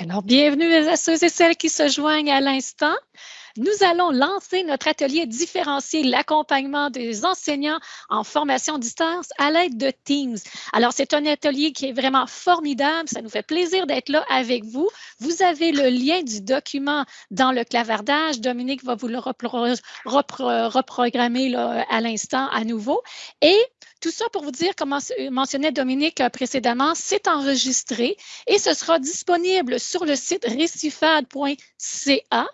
Alors, bienvenue à ceux et celles qui se joignent à l'instant. Nous allons lancer notre atelier différencié, l'accompagnement des enseignants en formation distance à l'aide de Teams. Alors, c'est un atelier qui est vraiment formidable. Ça nous fait plaisir d'être là avec vous. Vous avez le lien du document dans le clavardage. Dominique va vous le reprogrammer à l'instant à nouveau. Et tout ça pour vous dire, comme mentionnait Dominique euh, précédemment, c'est enregistré et ce sera disponible sur le site récifade.ca.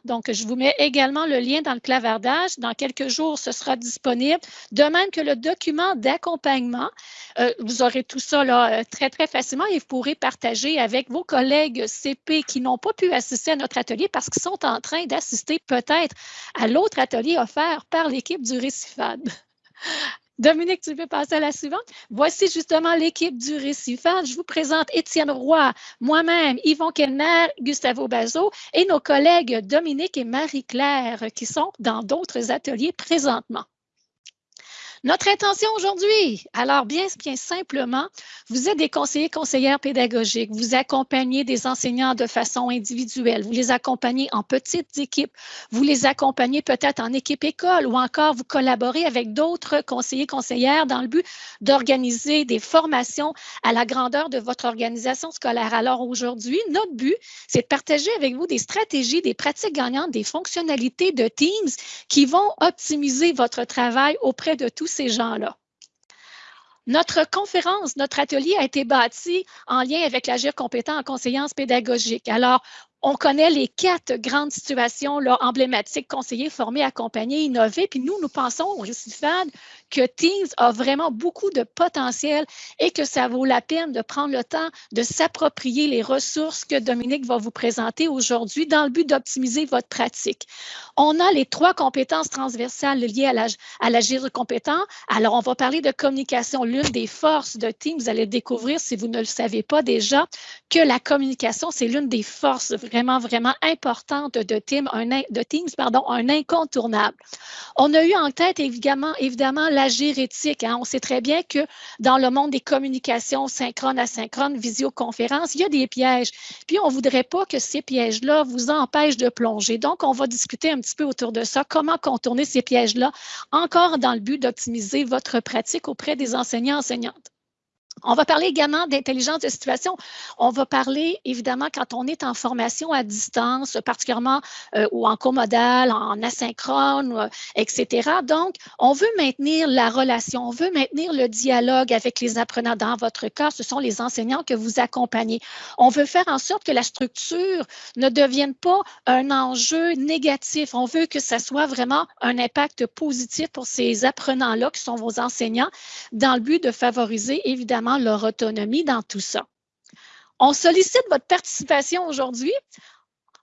Donc, je vous mets également le lien dans le clavardage. Dans quelques jours, ce sera disponible. De même que le document d'accompagnement. Euh, vous aurez tout ça là, euh, très, très facilement et vous pourrez partager avec vos collègues CP qui n'ont pas pu assister à notre atelier parce qu'ils sont en train d'assister peut-être à l'autre atelier offert par l'équipe du Récifade. Dominique, tu peux passer à la suivante? Voici justement l'équipe du Récifade. Je vous présente Étienne Roy, moi-même, Yvon Kellner, Gustavo Bazot et nos collègues Dominique et Marie-Claire qui sont dans d'autres ateliers présentement. Notre intention aujourd'hui, alors bien, simplement, vous êtes des conseillers, conseillères pédagogiques, vous accompagnez des enseignants de façon individuelle, vous les accompagnez en petites équipes, vous les accompagnez peut-être en équipe école ou encore vous collaborez avec d'autres conseillers, conseillères dans le but d'organiser des formations à la grandeur de votre organisation scolaire. Alors aujourd'hui, notre but, c'est de partager avec vous des stratégies, des pratiques gagnantes, des fonctionnalités de Teams qui vont optimiser votre travail auprès de tous ces gens-là. Notre conférence, notre atelier a été bâti en lien avec l'agir compétent en conseillance pédagogique. Alors, on connaît les quatre grandes situations emblématiques, conseillers, formés, accompagnés, innovés. Puis nous, nous pensons au Récifade que Teams a vraiment beaucoup de potentiel et que ça vaut la peine de prendre le temps de s'approprier les ressources que Dominique va vous présenter aujourd'hui dans le but d'optimiser votre pratique. On a les trois compétences transversales liées à l'agir compétent. Alors, on va parler de communication. L'une des forces de Teams, vous allez découvrir, si vous ne le savez pas déjà, que la communication, c'est l'une des forces vraiment, vraiment importante de, Teams, un, de Teams, pardon, un incontournable. On a eu en tête évidemment, évidemment l'agir éthique. Hein. On sait très bien que dans le monde des communications synchrones, asynchrones, visioconférences, il y a des pièges. Puis on ne voudrait pas que ces pièges-là vous empêchent de plonger. Donc, on va discuter un petit peu autour de ça, comment contourner ces pièges-là, encore dans le but d'optimiser votre pratique auprès des enseignants enseignantes. On va parler également d'intelligence de situation. On va parler, évidemment, quand on est en formation à distance, particulièrement euh, ou en comodal, en asynchrone, euh, etc. Donc, on veut maintenir la relation, on veut maintenir le dialogue avec les apprenants. Dans votre cas, ce sont les enseignants que vous accompagnez. On veut faire en sorte que la structure ne devienne pas un enjeu négatif. On veut que ça soit vraiment un impact positif pour ces apprenants-là qui sont vos enseignants dans le but de favoriser, évidemment, leur autonomie dans tout ça. On sollicite votre participation aujourd'hui.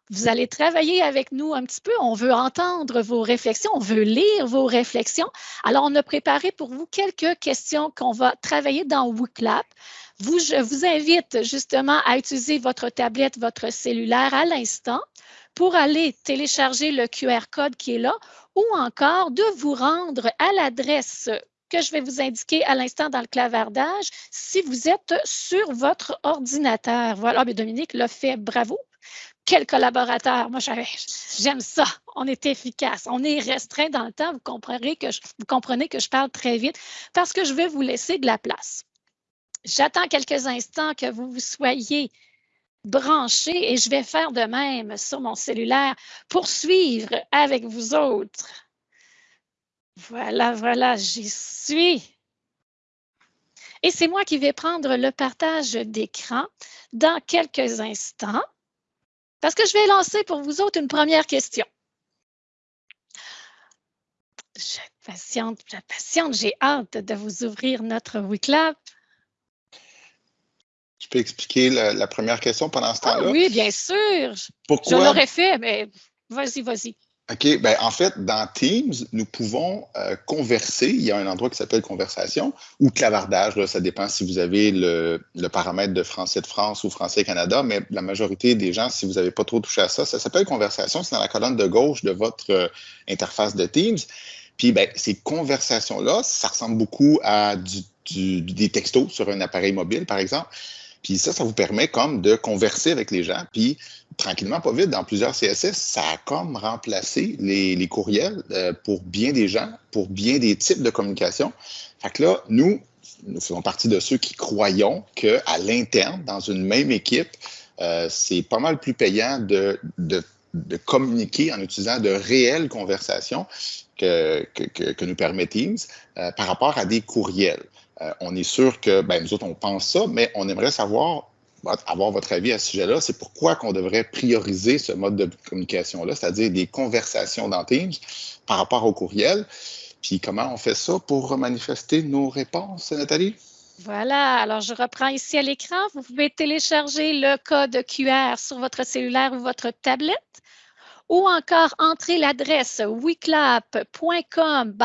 Vous allez travailler avec nous un petit peu. On veut entendre vos réflexions, on veut lire vos réflexions. Alors, on a préparé pour vous quelques questions qu'on va travailler dans WooClap. Vous, je vous invite justement à utiliser votre tablette, votre cellulaire à l'instant pour aller télécharger le QR code qui est là ou encore de vous rendre à l'adresse que je vais vous indiquer à l'instant dans le clavardage si vous êtes sur votre ordinateur. Voilà, mais Dominique l'a fait, bravo. Quel collaborateur, moi j'aime ça, on est efficace, on est restreint dans le temps, vous comprenez, que je, vous comprenez que je parle très vite parce que je vais vous laisser de la place. J'attends quelques instants que vous vous soyez branchés et je vais faire de même sur mon cellulaire pour suivre avec vous autres. Voilà, voilà, j'y suis. Et c'est moi qui vais prendre le partage d'écran dans quelques instants parce que je vais lancer pour vous autres une première question. Je patiente, je patiente, j'ai hâte de vous ouvrir notre WeClap. Je peux expliquer la, première question pendant ce temps-là? Ah oui, bien sûr. Pourquoi? Je l'aurais fait, mais vas-y, vas-y. OK? Ben, en fait, dans Teams, nous pouvons euh, converser. Il y a un endroit qui s'appelle conversation ou clavardage. Ça dépend si vous avez le, paramètre de français de France ou français Canada, mais la majorité des gens, si vous n'avez pas trop touché à ça, ça s'appelle conversation. C'est dans la colonne de gauche de votre euh, interface de Teams. Puis, ben, ces conversations-là, ça ressemble beaucoup à du, des textos sur un appareil mobile, par exemple. Puis ça, ça vous permet comme de converser avec les gens. Puis tranquillement, pas vite, dans plusieurs CSS, ça a comme remplacé les, courriels euh, pour bien des gens, pour bien des types de communication. Fait que là, nous, nous faisons partie de ceux qui croyons qu'à l'interne, dans une même équipe, euh, c'est pas mal plus payant de, communiquer en utilisant de réelles conversations que, que, nous permet Teams euh, par rapport à des courriels. On est sûr que, ben, nous autres, on pense ça, mais on aimerait savoir, avoir votre avis à ce sujet-là, c'est pourquoi qu'on devrait prioriser ce mode de communication-là, c'est-à-dire des conversations dans Teams par rapport au courriel. Puis comment on fait ça pour manifester nos réponses, Nathalie? Voilà, alors je reprends ici à l'écran. Vous pouvez télécharger le code QR sur votre cellulaire ou votre tablette ou encore entrer l'adresse weclap.com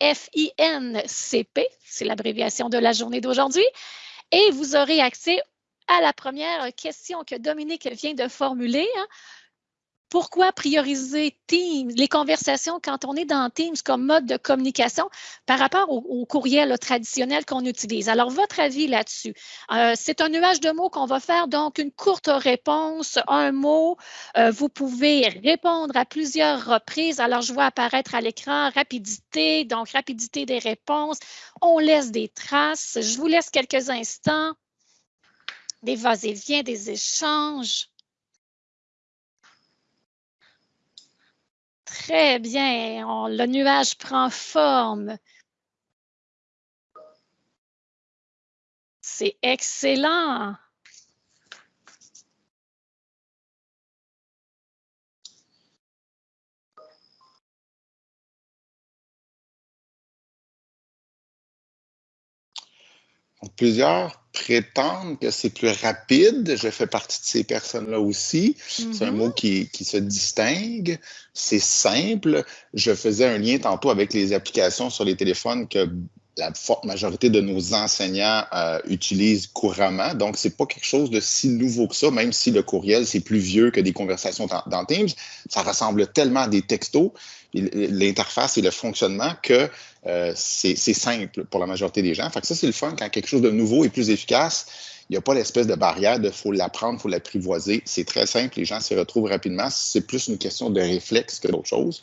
FINCP, c'est l'abréviation de la journée d'aujourd'hui, et vous aurez accès à la première question que Dominique vient de formuler. Hein pourquoi prioriser Teams, les conversations quand on est dans Teams comme mode de communication par rapport au, courriel traditionnel qu'on utilise? Alors, votre avis là-dessus? Euh, c'est un nuage de mots qu'on va faire, donc une courte réponse, un mot. Euh, vous pouvez répondre à plusieurs reprises. Alors, je vois apparaître à l'écran rapidité, donc rapidité des réponses. On laisse des traces. Je vous laisse quelques instants. Des vas-et-vient, des échanges. Très bien. le nuage prend forme. C'est excellent. Plusieurs prétendent que c'est plus rapide. Je fais partie de ces personnes-là aussi. C'est un mot mm-hmm. qui, qui, se distingue. C'est simple. Je faisais un lien tantôt avec les applications sur les téléphones que la forte majorité de nos enseignants euh, utilisent couramment. Donc, c'est pas quelque chose de si nouveau que ça, même si le courriel, c'est plus vieux que des conversations dans, Teams. Ça ressemble tellement à des textos, l'interface et le fonctionnement que euh, c'est simple pour la majorité des gens. Fait que ça, c'est le fun quand quelque chose de nouveau est plus efficace. Il n'y a pas l'espèce de barrière de faut l'apprendre, faut l'apprivoiser. C'est très simple, les gens s'y retrouvent rapidement. C'est plus une question de réflexe que d'autre chose.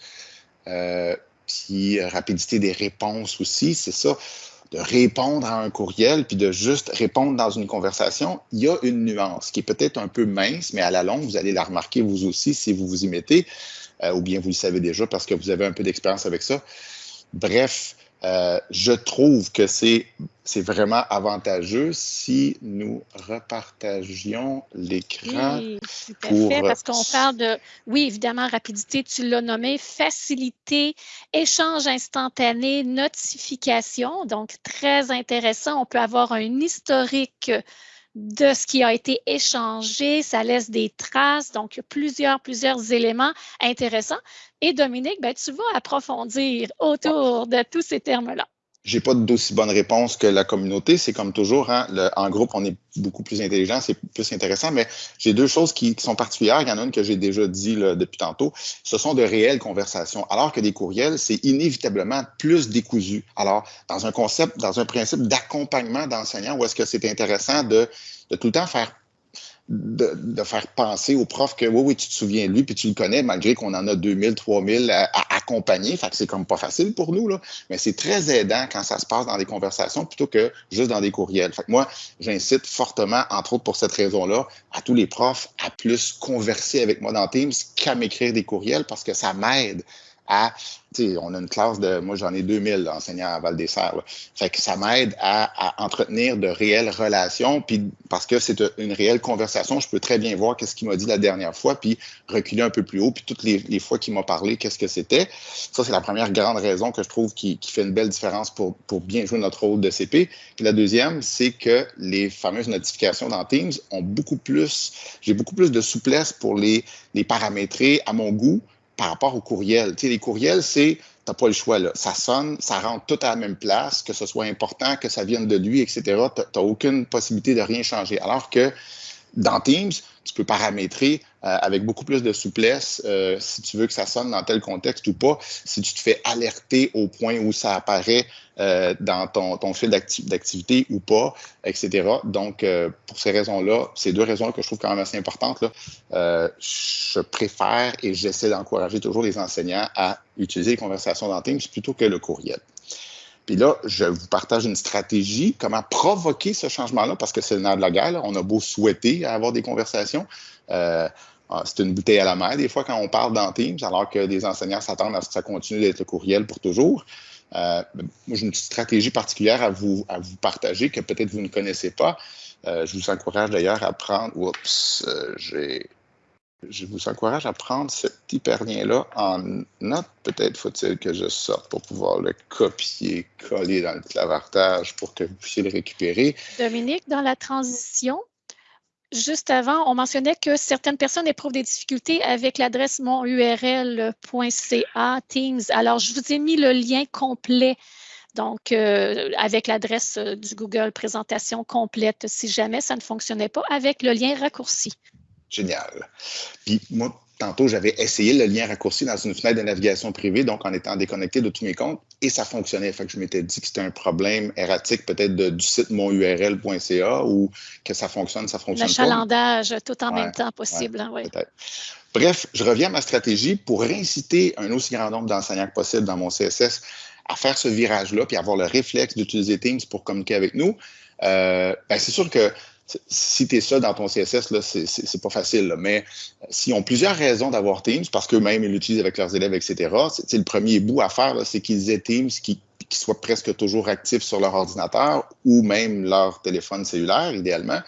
Euh, puis rapidité des réponses aussi, c'est ça de répondre à un courriel puis de juste répondre dans une conversation, il y a une nuance qui est peut-être un peu mince, mais à la longue, vous allez la remarquer vous aussi si vous vous y mettez, euh, ou bien vous le savez déjà parce que vous avez un peu d'expérience avec ça. Bref, euh, je trouve que c'est vraiment avantageux si nous repartagions l'écran. Oui, tout à fait, parce qu'on parle de, oui, évidemment, rapidité, tu l'as nommé, facilité, échange instantané, notification, donc très intéressant. On peut avoir un historique de ce qui a été échangé, ça laisse des traces, donc plusieurs, plusieurs éléments intéressants. Et Dominique, ben, tu vas approfondir autour de tous ces termes-là. J'ai pas d'aussi bonne réponse que la communauté. C'est comme toujours, hein, en groupe, on est beaucoup plus intelligent, c'est plus intéressant. Mais j'ai deux choses qui, sont particulières. Il y en a une que j'ai déjà dit depuis tantôt. Ce sont de réelles conversations. Alors que des courriels, c'est inévitablement plus décousu. Alors, dans un concept, dans un principe d'accompagnement d'enseignants, où est-ce que c'est intéressant de, de tout le temps faire de, faire penser au prof que oui, oui, tu te souviens de lui, puis tu le connais, malgré qu'on en a 2000, 3000 à, à accompagner. Fait que c'est comme pas facile pour nous, là. Mais c'est très aidant quand ça se passe dans des conversations plutôt que juste dans des courriels. Fait que moi, j'incite fortement, entre autres pour cette raison-là, à tous les profs à plus converser avec moi dans Teams qu'à m'écrire des courriels parce que ça m'aide on a une classe de, moi j'en ai 2000 enseignants à Val-des-Serres, fait que ça m'aide à, entretenir de réelles relations, puis parce que c'est une réelle conversation, je peux très bien voir qu'est-ce qu'il m'a dit la dernière fois, puis reculer un peu plus haut, puis toutes les, fois qu'il m'a parlé, qu'est-ce que c'était. Ça, c'est la première grande raison que je trouve qui, fait une belle différence pour, bien jouer notre rôle de CP. La deuxième, c'est que les fameuses notifications dans Teams ont beaucoup plus, j'ai beaucoup plus de souplesse pour les paramétrer à mon goût par rapport au courriel. Tu les courriels, c'est, t'as pas le choix, là. Ça sonne, ça rentre tout à la même place, que ce soit important, que ça vienne de lui, etc. Tu n'as aucune possibilité de rien changer. Alors que dans Teams, tu peux paramétrer avec beaucoup plus de souplesse si tu veux que ça sonne dans tel contexte ou pas, si tu te fais alerter au point où ça apparaît dans ton, fil d'activité ou pas, etc. Donc, pour ces raisons-là, ces deux raisons que je trouve quand même assez importantes, je préfère et j'essaie d'encourager toujours les enseignants à utiliser les conversations dans Teams plutôt que le courriel. Puis là, je vous partage une stratégie, comment provoquer ce changement-là, parce que c'est le nerf de la guerre. On a beau souhaiter avoir des conversations. Euh, ah, c'est une bouteille à la mer, des fois, quand on parle dans Teams, alors que des enseignants s'attendent à ce que ça continue d'être le courriel pour toujours. Euh, moi, j'ai une petite stratégie particulière à vous, à vous partager que peut-être vous ne connaissez pas. Euh, je vous encourage d'ailleurs à prendre. Oups, j'ai je vous encourage à prendre cet hyperlien-là en note. Peut-être faut-il que je sorte pour pouvoir le copier, coller dans le clavardage pour que vous puissiez le récupérer. Dominique, dans la transition, juste avant, on mentionnait que certaines personnes éprouvent des difficultés avec l'adresse monurl.ca Teams. Alors, je vous ai mis le lien complet. Donc, euh, avec l'adresse du Google présentation complète, si jamais ça ne fonctionnait pas, avec le lien raccourci. Génial. Tantôt, j'avais essayé le lien raccourci dans une fenêtre de navigation privée, donc en étant déconnecté de tous mes comptes, et ça fonctionnait. Fait que je m'étais dit que c'était un problème erratique peut-être du site monurl.ca ou que ça fonctionne, ça fonctionne pas. L'achalandage tout en même temps possible. Hein, Bref, je reviens à ma stratégie pour inciter un aussi grand nombre d'enseignants que possible dans mon CSS à faire ce virage-là, puis avoir le réflexe d'utiliser Teams pour communiquer avec nous. Euh, ben c'est sûr que si tu es ça dans ton CSS, là, c'est, pas facile. Mais euh, s'ils ont plusieurs raisons d'avoir Teams, parce qu'eux-mêmes, ils l'utilisent avec leurs élèves, etc., c'est, le premier bout à faire, c'est qu'ils aient Teams qui, soit presque toujours actif sur leur ordinateur ou même leur téléphone cellulaire, idéalement.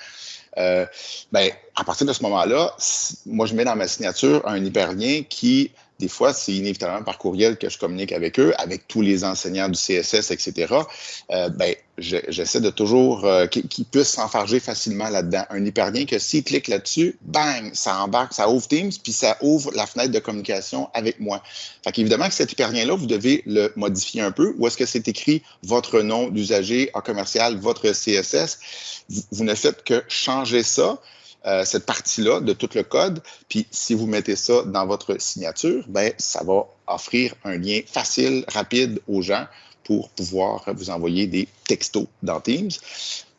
Euh, ben, à partir de ce moment-là, moi, je mets dans ma signature un hyperlien qui des fois, c'est inévitablement par courriel que je communique avec eux, avec tous les enseignants du CSS, etc. Euh, ben, j'essaie de toujours euh, qu'ils puissent s'enfarger facilement là-dedans. Un hyperlien que s'ils cliquent là-dessus, bang, ça embarque, ça ouvre Teams, puis ça ouvre la fenêtre de communication avec moi. Fait qu'évidemment que cet hyperlien-là, vous devez le modifier un peu. Ou est-ce que c'est écrit votre nom d'usager en commercial, votre CSS? vous ne faites que changer ça. Euh, cette partie-là de tout le code. Puis si vous mettez ça dans votre signature, ben, ça va offrir un lien facile, rapide aux gens pour pouvoir vous envoyer des textos dans Teams.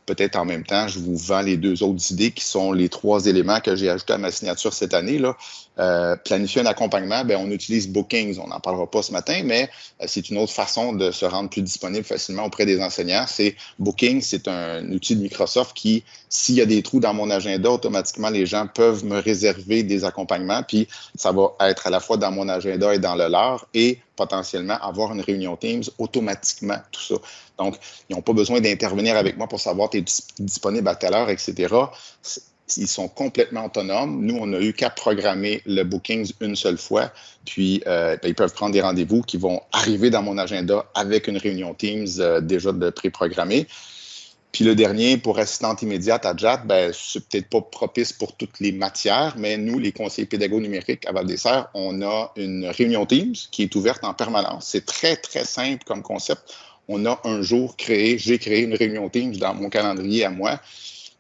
Peut-être en même temps, je vous vends les deux autres idées qui sont les trois éléments que j'ai ajoutés à ma signature cette année. Là. Euh, planifier un accompagnement, ben, on utilise Bookings. On n'en parlera pas ce matin, mais euh, c'est une autre façon de se rendre plus disponible facilement auprès des enseignants. C'est Booking, c'est un outil de Microsoft qui, s'il y a des trous dans mon agenda, automatiquement, les gens peuvent me réserver des accompagnements, puis ça va être à la fois dans mon agenda et dans le leur, et potentiellement avoir une réunion Teams automatiquement, tout ça. Donc, ils n'ont pas besoin d'intervenir avec moi pour savoir tu es disponible à telle heure, etc ils sont complètement autonomes. Nous, on a eu qu'à programmer le Bookings une seule fois, puis euh, ben, ils peuvent prendre des rendez-vous qui vont arriver dans mon agenda avec une réunion Teams euh, déjà de pré-programmée. Puis le dernier, pour assistante immédiate à JAT, ben, c'est peut-être pas propice pour toutes les matières, mais nous, les conseillers pédagogues numériques à val des on a une réunion Teams qui est ouverte en permanence. C'est très, très simple comme concept. On a un jour créé, j'ai créé une réunion Teams dans mon calendrier à moi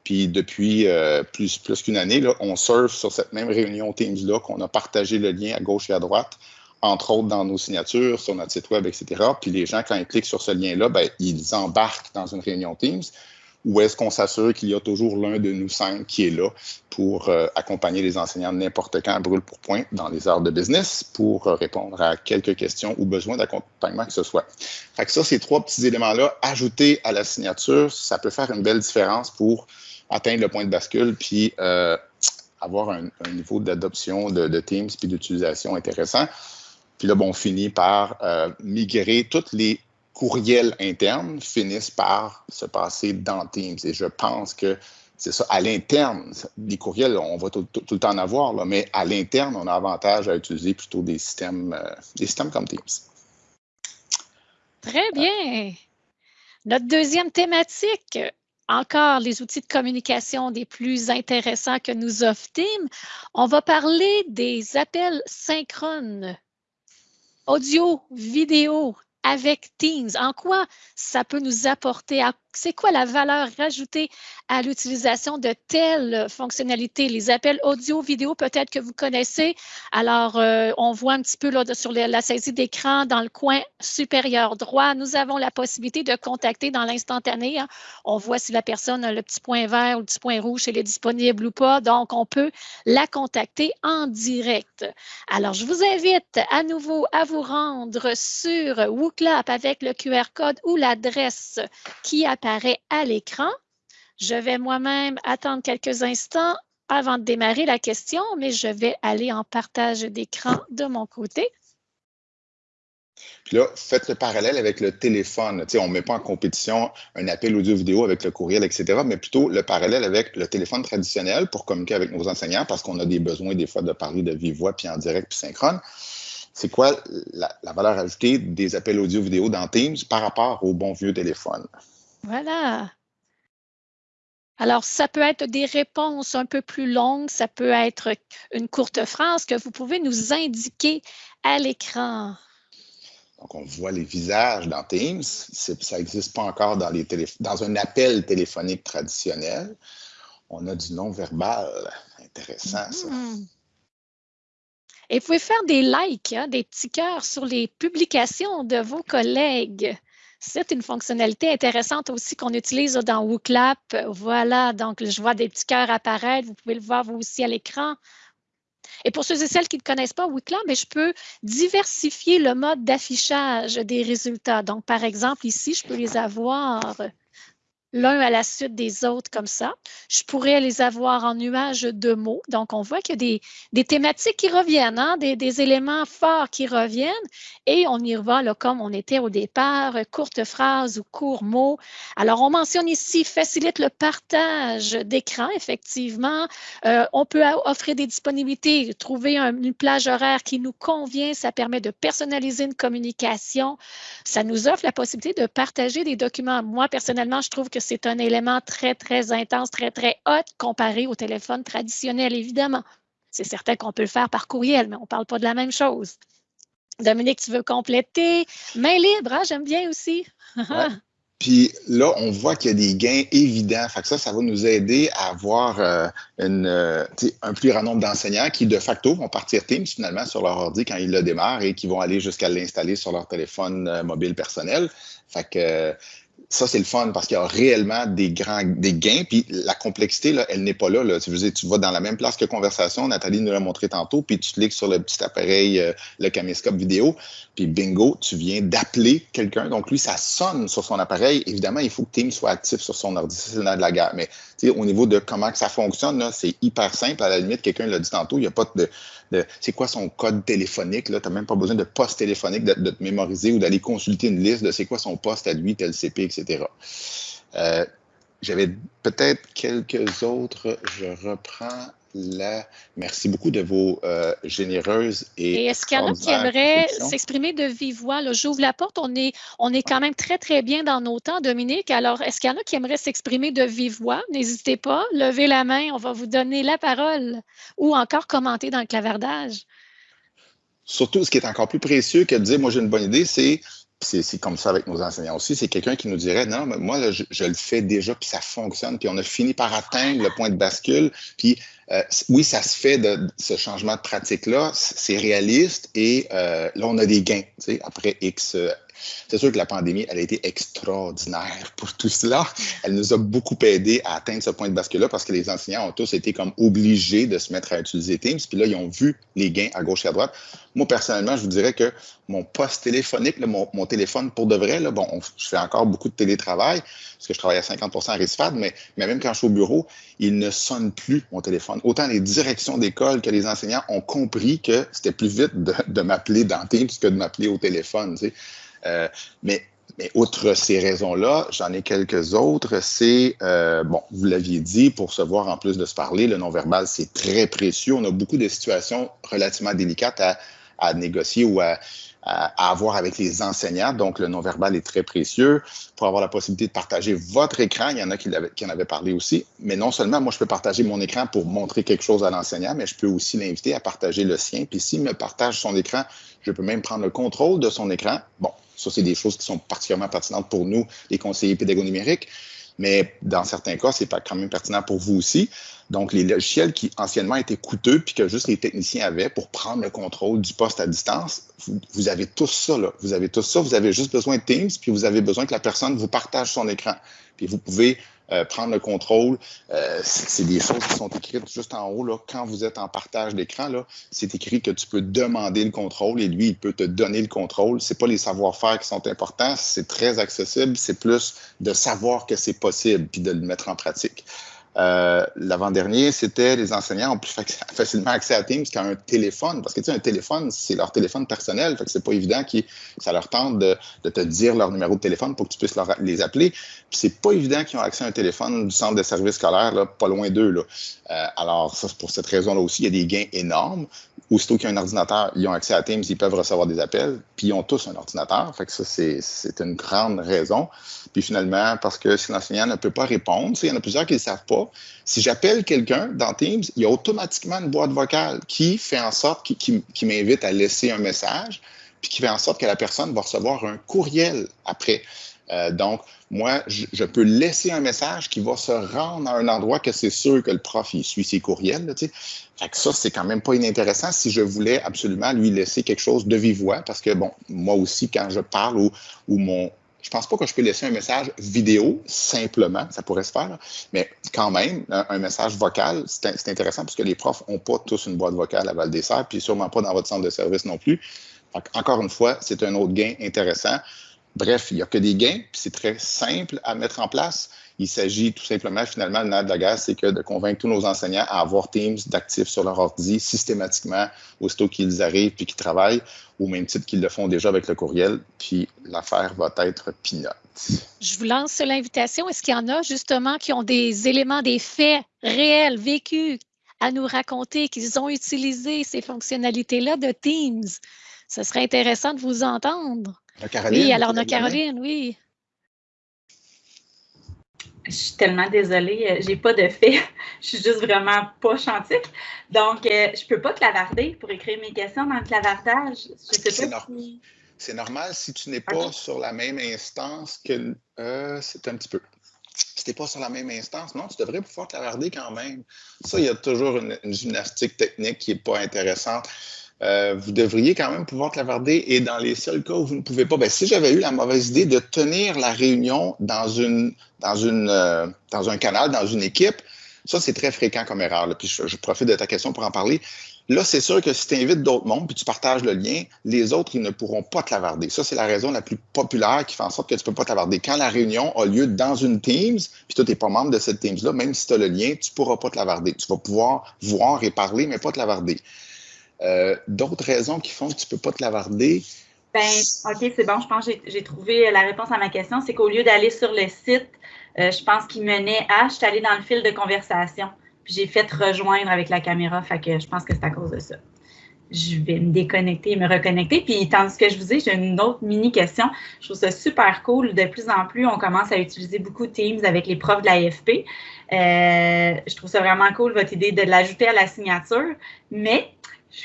puis depuis euh, plus, plus qu'une année, on surfe sur cette même réunion Teams-là, qu'on a partagé le lien à gauche et à droite, entre autres dans nos signatures, sur notre site web, etc. Puis les gens, quand ils cliquent sur ce lien-là, ben, ils embarquent dans une réunion Teams. Ou est-ce qu'on s'assure qu'il y a toujours l'un de nous cinq qui est là pour euh, accompagner les enseignants n'importe quand à brûle pour point dans les heures de business pour euh, répondre à quelques questions ou besoins d'accompagnement que ce soit. Fait que ça, ces trois petits éléments-là, ajoutés à la signature, ça peut faire une belle différence pour atteindre le point de bascule, puis euh, avoir un, niveau d'adoption de, Teams puis d'utilisation intéressant. Puis là, bon, on finit par euh, migrer tous les courriels internes finissent par se passer dans Teams. Et je pense que c'est ça, à l'interne, les courriels, on va tout, le temps en avoir, là, mais à l'interne, on a avantage à utiliser plutôt des systèmes, euh, des systèmes comme Teams. Très bien. Notre deuxième thématique, encore les outils de communication des plus intéressants que nous offre Team. On va parler des appels synchrones, audio, vidéo avec Teams. En quoi ça peut nous apporter? C'est quoi la valeur rajoutée à l'utilisation de telles fonctionnalités? Les appels audio, vidéo, peut-être que vous connaissez. Alors, euh, on voit un petit peu là, sur la saisie d'écran dans le coin supérieur droit. Nous avons la possibilité de contacter dans l'instantané. Hein. On voit si la personne a le petit point vert ou le petit point rouge, elle est disponible ou pas. Donc, on peut la contacter en direct. Alors, je vous invite à nouveau à vous rendre sur WooClap avec le QR code ou l'adresse qui apparaît à l'écran. Je vais moi-même attendre quelques instants avant de démarrer la question, mais je vais aller en partage d'écran de mon côté. Puis là, faites le parallèle avec le téléphone. on ne met pas en compétition un appel audio-vidéo avec le courriel, etc., mais plutôt le parallèle avec le téléphone traditionnel pour communiquer avec nos enseignants parce qu'on a des besoins des fois de parler de vive voix, puis en direct, puis synchrone. C'est quoi la, la, valeur ajoutée des appels audio-vidéo dans Teams par rapport au bon vieux téléphone? Voilà. Alors, ça peut être des réponses un peu plus longues, ça peut être une courte phrase que vous pouvez nous indiquer à l'écran. Donc, on voit les visages dans Teams. Ça n'existe pas encore dans, les dans un appel téléphonique traditionnel. On a du non-verbal. Intéressant, ça. Mm-hmm. Et vous pouvez faire des likes, hein, des petits cœurs sur les publications de vos collègues. C'est une fonctionnalité intéressante aussi qu'on utilise dans WooClap. Voilà, donc je vois des petits cœurs apparaître. Vous pouvez le voir vous aussi à l'écran. Et pour ceux et celles qui ne connaissent pas WooClap, ben, je peux diversifier le mode d'affichage des résultats. Donc, par exemple, ici, je peux les avoir l'un à la suite des autres comme ça. Je pourrais les avoir en nuage de mots. Donc, on voit qu'il y a des, thématiques qui reviennent, hein, des, éléments forts qui reviennent et on y va là, comme on était au départ, courte phrase ou court mot. Alors, on mentionne ici facilite le partage d'écran, effectivement. Euh, on peut offrir des disponibilités, trouver une plage horaire qui nous convient. Ça permet de personnaliser une communication. Ça nous offre la possibilité de partager des documents. Moi, personnellement, je trouve que c'est un élément très, très intense, très, très hot comparé au téléphone traditionnel, évidemment. C'est certain qu'on peut le faire par courriel, mais on ne parle pas de la même chose. Dominique, tu veux compléter? Main libre, hein? j'aime bien aussi. Puis là, on voit qu'il y a des gains évidents. Fait que ça, ça va nous aider à avoir euh, une, euh, un plus grand nombre d'enseignants qui, de facto, vont partir Teams finalement sur leur ordi quand ils le démarrent et qui vont aller jusqu'à l'installer sur leur téléphone euh, mobile personnel. Fait que ça, c'est le fun parce qu'il y a réellement des grands des gains. Puis la complexité, là, elle n'est pas là. là. Tu, veux dire, tu vas dans la même place que conversation. Nathalie nous l'a montré tantôt. Puis tu cliques sur le petit appareil, euh, le caméscope vidéo. Puis bingo, tu viens d'appeler quelqu'un. Donc lui, ça sonne sur son appareil. Évidemment, il faut que Teams soit actif sur son ordi. C'est de la guerre. Mais au niveau de comment que ça fonctionne, c'est hyper simple. À la limite, quelqu'un l'a dit tantôt, il n'y a pas de, c'est quoi son code téléphonique. Tu n'as même pas besoin de poste téléphonique, de, te mémoriser ou d'aller consulter une liste de c'est quoi son poste à lui, tel CP, etc. Euh, j'avais peut-être quelques autres. Je reprends Merci beaucoup de vos euh, généreuses et. Et est-ce qu'il y en a qui aimeraient s'exprimer de vive voix? J'ouvre la porte. On est, on est quand même très, très bien dans nos temps, Dominique. Alors, est-ce qu'il y en a qui aimeraient s'exprimer de vive voix? N'hésitez pas. Levez la main. On va vous donner la parole ou encore commenter dans le clavardage. Surtout, ce qui est encore plus précieux que de dire, moi, j'ai une bonne idée, c'est c'est comme ça avec nos enseignants aussi. C'est quelqu'un qui nous dirait non, moi, je, le fais déjà, puis ça fonctionne, puis on a fini par atteindre le point de bascule. Puis euh, oui, ça se fait de, ce changement de pratique-là, c'est réaliste et euh, là, on a des gains. Après X euh, c'est sûr que la pandémie, elle a été extraordinaire pour tout cela. Elle nous a beaucoup aidé à atteindre ce point de bascule-là parce que les enseignants ont tous été comme obligés de se mettre à utiliser Teams. Puis là, ils ont vu les gains à gauche et à droite. Moi, personnellement, je vous dirais que mon poste téléphonique, mon, téléphone, pour de vrai, bon, je fais encore beaucoup de télétravail parce que je travaille à 50 à RISFAD, mais même quand je suis au bureau, il ne sonne plus mon téléphone. Autant les directions d'école que les enseignants ont compris que c'était plus vite de, m'appeler dans Teams que de m'appeler au téléphone. Euh, mais, outre ces raisons-là, j'en ai quelques autres. C'est, euh, bon, vous l'aviez dit, pour se voir en plus de se parler, le non-verbal, c'est très précieux. On a beaucoup de situations relativement délicates à, négocier ou à, à, avoir avec les enseignants. Donc, le non-verbal est très précieux pour avoir la possibilité de partager votre écran. Il y en a qui, qui en avaient parlé aussi. Mais non seulement, moi, je peux partager mon écran pour montrer quelque chose à l'enseignant, mais je peux aussi l'inviter à partager le sien. Puis s'il me partage son écran, je peux même prendre le contrôle de son écran. Bon, Ça, c'est des choses qui sont particulièrement pertinentes pour nous, les conseillers pédagogiques numériques mais dans certains cas, c'est pas quand même pertinent pour vous aussi. Donc, les logiciels qui anciennement étaient coûteux puis que juste les techniciens avaient pour prendre le contrôle du poste à distance, vous, avez tous ça, là. Vous avez tout ça. Vous avez juste besoin de Teams, puis vous avez besoin que la personne vous partage son écran. Puis vous pouvez euh, prendre le contrôle. Euh, c'est des choses qui sont écrites juste en haut. Là. Quand vous êtes en partage d'écran, c'est écrit que tu peux demander le contrôle et lui, il peut te donner le contrôle. C'est pas les savoir-faire qui sont importants, c'est très accessible. C'est plus de savoir que c'est possible puis de le mettre en pratique. Euh, l'avant-dernier, c'était les enseignants ont plus facilement accès à Teams qu'à un téléphone. Parce que tu sais, un téléphone, c'est leur téléphone personnel. Fait que c'est pas évident que ça leur tente de, te dire leur numéro de téléphone pour que tu puisses les appeler. Puis c'est pas évident qu'ils ont accès à un téléphone du centre de service scolaire, là, pas loin d'eux. Euh, alors, ça, pour cette raison-là aussi, il y a des gains énormes. Aussitôt qu'il y a un ordinateur, ils ont accès à Teams, ils peuvent recevoir des appels, puis ils ont tous un ordinateur. Fait que ça, c'est une grande raison. Puis finalement, parce que si l'enseignant ne peut pas répondre, il y en a plusieurs qui ne le savent pas, si j'appelle quelqu'un dans Teams, il y a automatiquement une boîte vocale qui fait en sorte, qui, m'invite à laisser un message, puis qui fait en sorte que la personne va recevoir un courriel après. Euh, donc, moi, je, peux laisser un message qui va se rendre à un endroit que c'est sûr que le prof, il suit ses courriels. Fait que ça, c'est quand même pas inintéressant si je voulais absolument lui laisser quelque chose de vive voix, parce que, bon, moi aussi, quand je parle ou, mon, je pense pas que je peux laisser un message vidéo simplement, ça pourrait se faire, mais quand même, un, message vocal, c'est intéressant parce que les profs n'ont pas tous une boîte vocale à Val des Serres, puis sûrement pas dans votre centre de service non plus. encore une fois, c'est un autre gain intéressant. Bref, il n'y a que des gains, puis c'est très simple à mettre en place. Il s'agit tout simplement, finalement, le nerf de la guerre, c'est que de convaincre tous nos enseignants à avoir Teams d'actifs sur leur ordi systématiquement, aussitôt qu'ils arrivent puis qu'ils travaillent, au même titre qu'ils le font déjà avec le courriel, puis l'affaire va être pinote. Je vous lance l'invitation. Est-ce qu'il y en a justement qui ont des éléments, des faits réels, vécus à nous raconter, qu'ils ont utilisé ces fonctionnalités-là de Teams? Ce serait intéressant de vous entendre. Caroline, oui, alors, on Caroline, oui. Je suis tellement désolée, euh, j'ai pas de fait. je suis juste vraiment pas chantique. Donc, euh, je peux pas clavarder pour écrire mes questions dans le clavardage. C'est normal si tu n'es pas sur la même instance que. Euh, c'est un petit peu. Si tu n'es pas sur la même instance, non, tu devrais pouvoir clavarder quand même. Ça, il y a toujours une, une gymnastique technique qui n'est pas intéressante. Euh, vous devriez quand même pouvoir clavarder. Et dans les seuls cas où vous ne pouvez pas, ben, si j'avais eu la mauvaise idée de tenir la réunion dans, une, dans, une, euh, dans un canal, dans une équipe, ça, c'est très fréquent comme erreur. Puis je, profite de ta question pour en parler. Là, c'est sûr que si tu invites d'autres mondes puis tu partages le lien, les autres, ils ne pourront pas clavarder. Ça, c'est la raison la plus populaire qui fait en sorte que tu ne peux pas clavarder. Quand la réunion a lieu dans une Teams, puis toi, tu n'es pas membre de cette Teams-là, même si tu as le lien, tu ne pourras pas clavarder. Tu vas pouvoir voir et parler, mais pas clavarder. Euh, d'autres raisons qui font que tu ne peux pas te lavarder? Ben, OK, c'est bon. Je pense que j'ai trouvé la réponse à ma question. C'est qu'au lieu d'aller sur le site, euh, je pense qu'il menait à, je suis allée dans le fil de conversation. Puis j'ai fait rejoindre avec la caméra. Fait que je pense que c'est à cause de ça. Je vais me déconnecter et me reconnecter. Puis, tandis que je vous ai, j'ai une autre mini question. Je trouve ça super cool. De plus en plus, on commence à utiliser beaucoup Teams avec les profs de l'AFP. Euh, je trouve ça vraiment cool, votre idée de l'ajouter à la signature. Mais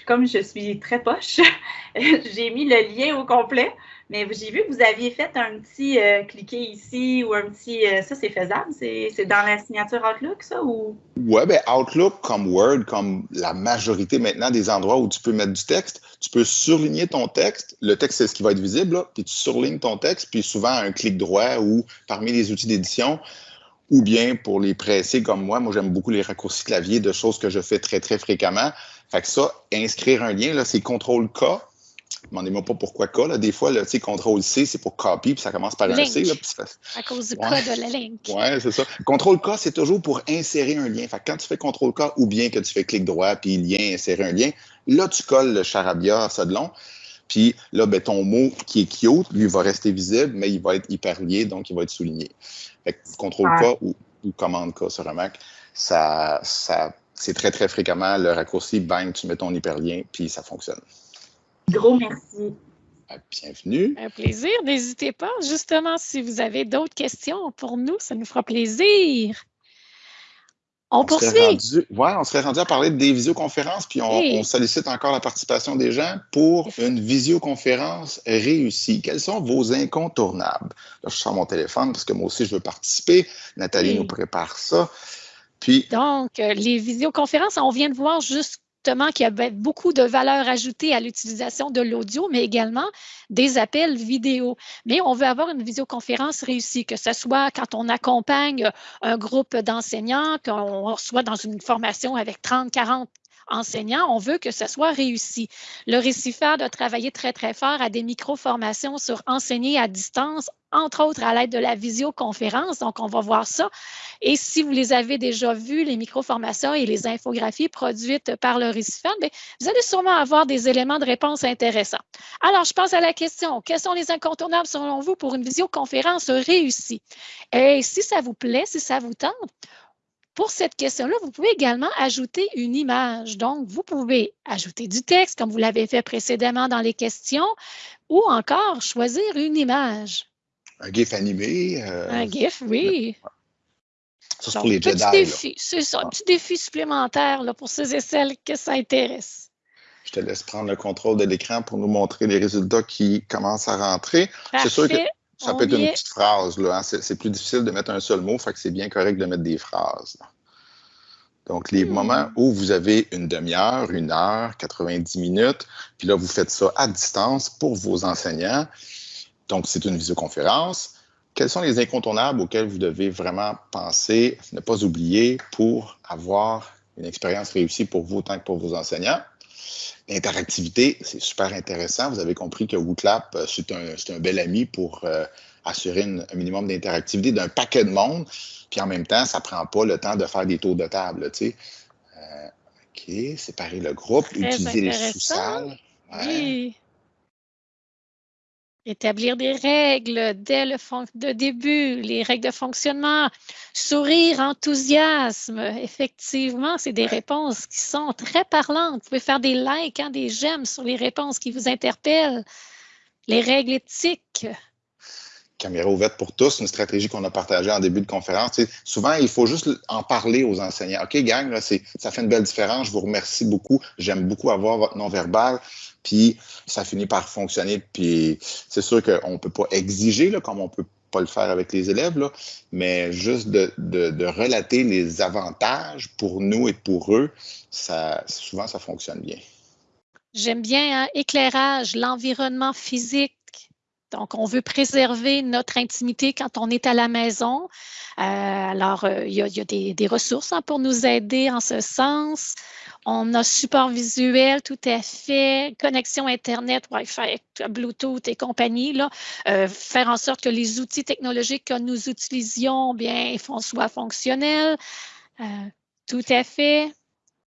comme je suis très poche, j'ai mis le lien au complet. Mais j'ai vu que vous aviez fait un petit euh, cliquer ici ou un petit. Euh, ça, c'est faisable? C'est dans la signature Outlook, ça? Ou... Oui, bien, Outlook, comme Word, comme la majorité maintenant des endroits où tu peux mettre du texte, tu peux surligner ton texte. Le texte, c'est ce qui va être visible, là, puis tu surlignes ton texte, puis souvent un clic droit ou parmi les outils d'édition, ou bien pour les pressés comme moi, moi j'aime beaucoup les raccourcis clavier de choses que je fais très, très fréquemment. Fait que ça, inscrire un lien, là, c'est CTRL-K. Demandez-moi pas pourquoi K. Là. Des fois, là, CTRL-C, c'est pour copy, puis ça commence par un C. Là, À cause du K de la link. Oui, c'est ça. CTRL-K, c'est toujours pour insérer un lien. Fait que quand tu fais CTRL-K ou bien que tu fais clic droit, puis lien, insérer un lien, là, tu colles le charabia, ça de long. Puis là, ben, ton mot qui est cute, lui, va rester visible, mais il va être hyper lié, donc il va être souligné. Fait que CTRL-K ou, ou commande K sur un Mac, ça, ça c'est très, très fréquemment le raccourci, bang, tu mets ton hyperlien, puis ça fonctionne. Gros merci. Bienvenue. Un plaisir. N'hésitez pas. Justement, si vous avez d'autres questions pour nous, ça nous fera plaisir. On, poursuit. On serait rendu à parler des visioconférences, puis on, sollicite encore la participation des gens pour une visioconférence réussie. Quels sont vos incontournables? Là, je sors mon téléphone parce que moi aussi, je veux participer. Nathalie nous prépare ça. Donc, euh, les visioconférences, on vient de voir juste qu'il y avait beaucoup de valeur ajoutée à l'utilisation de l'audio, mais également des appels vidéo. Mais on veut avoir une visioconférence réussie, que ce soit quand on accompagne un groupe d'enseignants, qu'on soit dans une formation avec 30, 40 enseignants, on veut que ce soit réussi. Le Récifad a travaillé très, très fort à des micro-formations sur enseigner à distance, entre autres à l'aide de la visioconférence. Donc, on va voir ça. Et si vous les avez déjà vus, les micro-formations et les infographies produites par le Récifad, ben, vous allez sûrement avoir des éléments de réponse intéressants. Alors, je pense à la question, quels sont les incontournables selon vous pour une visioconférence réussie? Et si ça vous plaît, si ça vous tente, pour cette question-là, vous pouvez également ajouter une image. Donc, vous pouvez ajouter du texte, comme vous l'avez fait précédemment dans les questions, ou encore choisir une image. Un GIF animé. Euh, un GIF, oui. Ça, c'est pour les Jedi. Défi, c'est ça, un petit défi supplémentaire là, pour ceux et celles que ça intéresse. Je te laisse prendre le contrôle de l'écran pour nous montrer les résultats qui commencent à rentrer. C'est sûr que ça peut être une petite phrase. Là, hein. c'est, plus difficile de mettre un seul mot, fait que c'est bien correct de mettre des phrases. Donc, les hmm. moments où vous avez une demi-heure, une heure, 90 minutes, puis là, vous faites ça à distance pour vos enseignants. Donc, c'est une visioconférence. Quels sont les incontournables auxquels vous devez vraiment penser, ne pas oublier pour avoir une expérience réussie pour vous autant que pour vos enseignants? L'interactivité, c'est super intéressant. Vous avez compris que WooClap, euh, c'est un, un, bel ami pour euh, assurer un minimum d'interactivité d'un paquet de monde. Puis en même temps, ça ne prend pas le temps de faire des tours de table. Tu sais. Euh, OK, séparer le groupe, utiliser les sous-salles. Oui. Établir des règles dès le de début, les règles de fonctionnement, sourire, enthousiasme. Effectivement, c'est des réponses qui sont très parlantes. Vous pouvez faire des likes, hein, des j'aime sur les réponses qui vous interpellent. Les règles éthiques. Caméra ouverte pour tous, une stratégie qu'on a partagée en début de conférence. souvent, il faut juste en parler aux enseignants. OK, gang, ça fait une belle différence. Je vous remercie beaucoup. J'aime beaucoup avoir votre non-verbal puis ça finit par fonctionner. Puis c'est sûr qu'on ne peut pas exiger, là, comme on ne peut pas le faire avec les élèves, là, mais juste de, de, relater les avantages pour nous et pour eux, ça, souvent ça fonctionne bien. J'aime bien hein, éclairage, l'environnement physique. Donc, on veut préserver notre intimité quand on est à la maison. Euh, alors, euh, il y, a, des, des ressources hein, pour nous aider en ce sens. On a support visuel, tout à fait, connexion Internet, Wi-Fi, Bluetooth et compagnie. Là, euh, faire en sorte que les outils technologiques que nous utilisions bien, soient fonctionnels. Euh, tout à fait.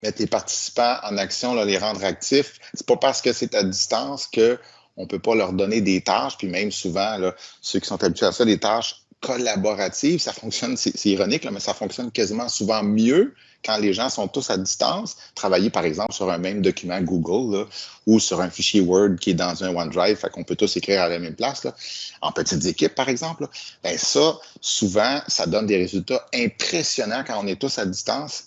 Mettre les participants en action, les rendre actifs. C'est pas parce que c'est à distance que on peut pas leur donner des tâches, puis même souvent, ceux qui sont habitués à ça, des tâches collaborative, ça fonctionne, c'est ironique, mais ça fonctionne quasiment souvent mieux quand les gens sont tous à distance. Travailler, par exemple, sur un même document Google là, ou sur un fichier Word qui est dans un OneDrive, fait qu'on peut tous écrire à la même place, là, en petites équipes, par exemple. Ben ça, souvent, ça donne des résultats impressionnants quand on est tous à distance,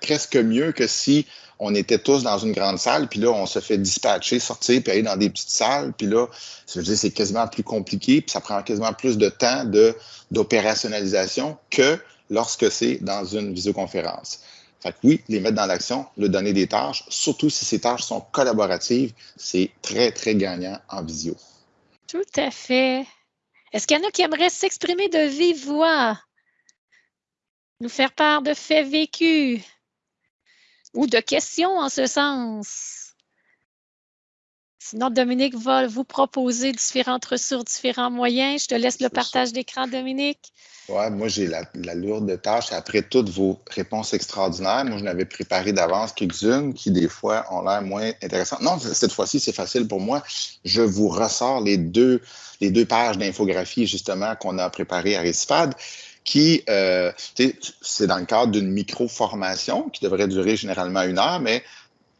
presque mieux que si on était tous dans une grande salle, puis là, on se fait dispatcher, sortir, puis aller dans des petites salles, puis là, dire c'est quasiment plus compliqué, puis ça prend quasiment plus de temps d'opérationnalisation que lorsque c'est dans une visioconférence. Fait que oui, les mettre dans l'action, le donner des tâches, surtout si ces tâches sont collaboratives, c'est très, très gagnant en visio. Tout à fait. Est-ce qu'il y en a qui aimeraient s'exprimer de vive voix? Nous faire part de faits vécus? ou de questions en ce sens? Sinon, Dominique va vous proposer différentes ressources, différents moyens. Je te laisse le partage d'écran, Dominique. Oui, moi, j'ai la, lourde tâche. Après toutes vos réponses extraordinaires, moi, je n'avais préparé d'avance quelques-unes qui, des fois, ont l'air moins intéressantes. Non, cette fois-ci, c'est facile pour moi. Je vous ressors les deux, les deux pages d'infographie, justement, qu'on a préparées à Récifad qui, euh, c'est dans le cadre d'une micro-formation qui devrait durer généralement une heure, mais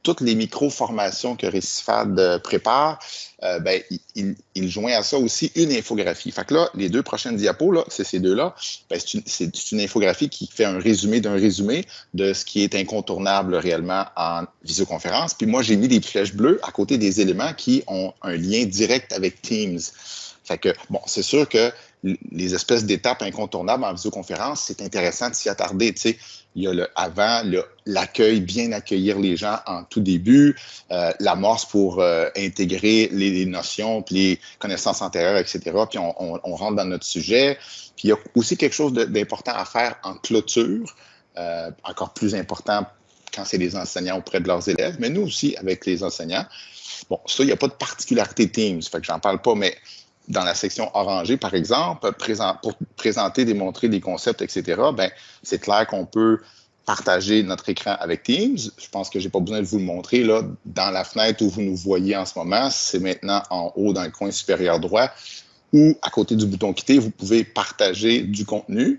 toutes les micro-formations que Récifade euh, prépare, euh, ben, il, il, joint à ça aussi une infographie. Fait que là, les deux prochaines diapos, là, c'est ces deux-là, ben, c'est une, une, infographie qui fait un résumé d'un résumé de ce qui est incontournable réellement en visioconférence. Puis moi, j'ai mis des flèches bleues à côté des éléments qui ont un lien direct avec Teams. Fait que, bon, c'est sûr que les espèces d'étapes incontournables en visioconférence, c'est intéressant de s'y attarder. Tu il y a le avant, l'accueil, bien accueillir les gens en tout début, euh, l'amorce pour euh, intégrer les, notions, puis les connaissances antérieures, etc. Puis on, on, rentre dans notre sujet. Puis il y a aussi quelque chose d'important à faire en clôture, euh, encore plus important quand c'est les enseignants auprès de leurs élèves, mais nous aussi avec les enseignants. Bon, ça, il n'y a pas de particularité Teams, fait que j'en parle pas, mais dans la section orangée, par exemple, pour présenter, démontrer des concepts, etc., ben, c'est clair qu'on peut partager notre écran avec Teams. Je pense que je n'ai pas besoin de vous le montrer. Là, dans la fenêtre où vous nous voyez en ce moment, c'est maintenant en haut dans le coin supérieur droit ou à côté du bouton Quitter, vous pouvez partager du contenu.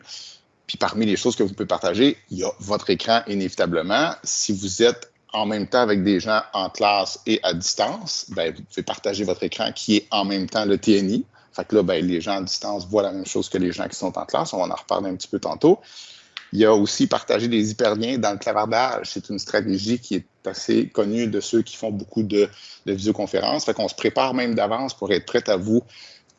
Puis parmi les choses que vous pouvez partager, il y a votre écran inévitablement. Si vous êtes en même temps avec des gens en classe et à distance, ben, vous pouvez partager votre écran qui est en même temps le TNI. Fait que là, ben, les gens à distance voient la même chose que les gens qui sont en classe. On va en reparler un petit peu tantôt. Il y a aussi partager des hyperliens dans le clavardage. C'est une stratégie qui est assez connue de ceux qui font beaucoup de, de visioconférences. Fait qu'on se prépare même d'avance pour être prêt à vous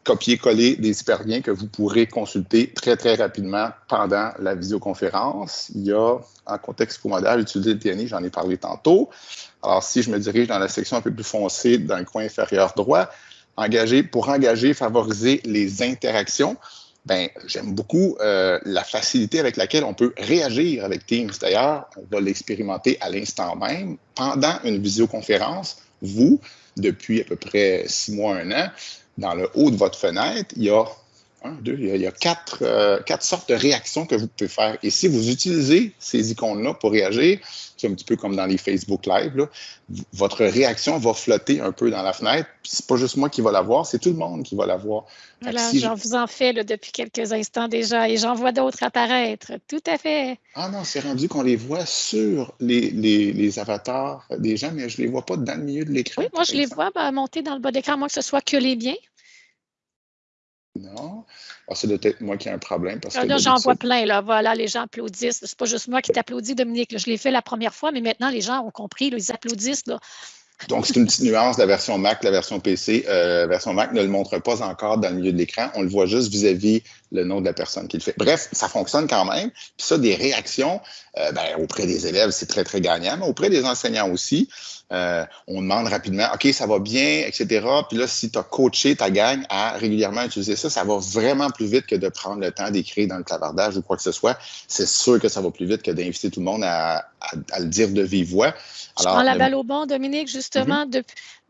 copier-coller des hyperliens que vous pourrez consulter très, très rapidement pendant la visioconférence. Il y a, en contexte comodal, utiliser le TNI, j'en ai parlé tantôt. Alors, si je me dirige dans la section un peu plus foncée dans le coin inférieur droit, engager, pour engager, favoriser les interactions, ben, j'aime beaucoup euh, la facilité avec laquelle on peut réagir avec Teams. D'ailleurs, on va l'expérimenter à l'instant même. Pendant une visioconférence, vous, depuis à peu près six mois, un an, dans le haut de votre fenêtre, il y a un, deux, il y a, quatre, euh, quatre, sortes de réactions que vous pouvez faire. Et si vous utilisez ces icônes-là pour réagir, c'est un petit peu comme dans les Facebook Live, votre réaction va flotter un peu dans la fenêtre. C'est pas juste moi qui va la voir, c'est tout le monde qui va la voir. Voilà, j'en vous en fais depuis quelques instants déjà et j'en vois d'autres apparaître. Tout à fait. Ah non, c'est rendu qu'on les voit sur les, les, les, avatars des gens, mais je ne les vois pas dans le milieu de l'écran. Oui, moi, je les vois ben, monter dans le bas d'écran, moi que ce soit que les biens. Non. Ah, c'est peut-être moi qui ai un problème. Parce ah, là, j'en vois plein. Là. Voilà, les gens applaudissent. C'est pas juste moi qui t'applaudis, Dominique. Je l'ai fait la première fois, mais maintenant, les gens ont compris. ils applaudissent. Là. Donc, c'est une petite nuance de la version Mac. La version PC, euh, la version Mac ne le montre pas encore dans le milieu de l'écran. On le voit juste vis-à-vis le nom de la personne qui le fait. Bref, ça fonctionne quand même. Puis ça, des réactions euh, ben, auprès des élèves, c'est très, très gagnant, mais auprès des enseignants aussi. Euh, on demande rapidement, OK, ça va bien, etc. Puis là, si tu as coaché ta gang à régulièrement utiliser ça, ça va vraiment plus vite que de prendre le temps d'écrire dans le clavardage ou quoi que ce soit. C'est sûr que ça va plus vite que d'inviter tout le monde à, le dire de vive voix. Alors, Je prends la balle au bon, Dominique, justement. Mm-hmm.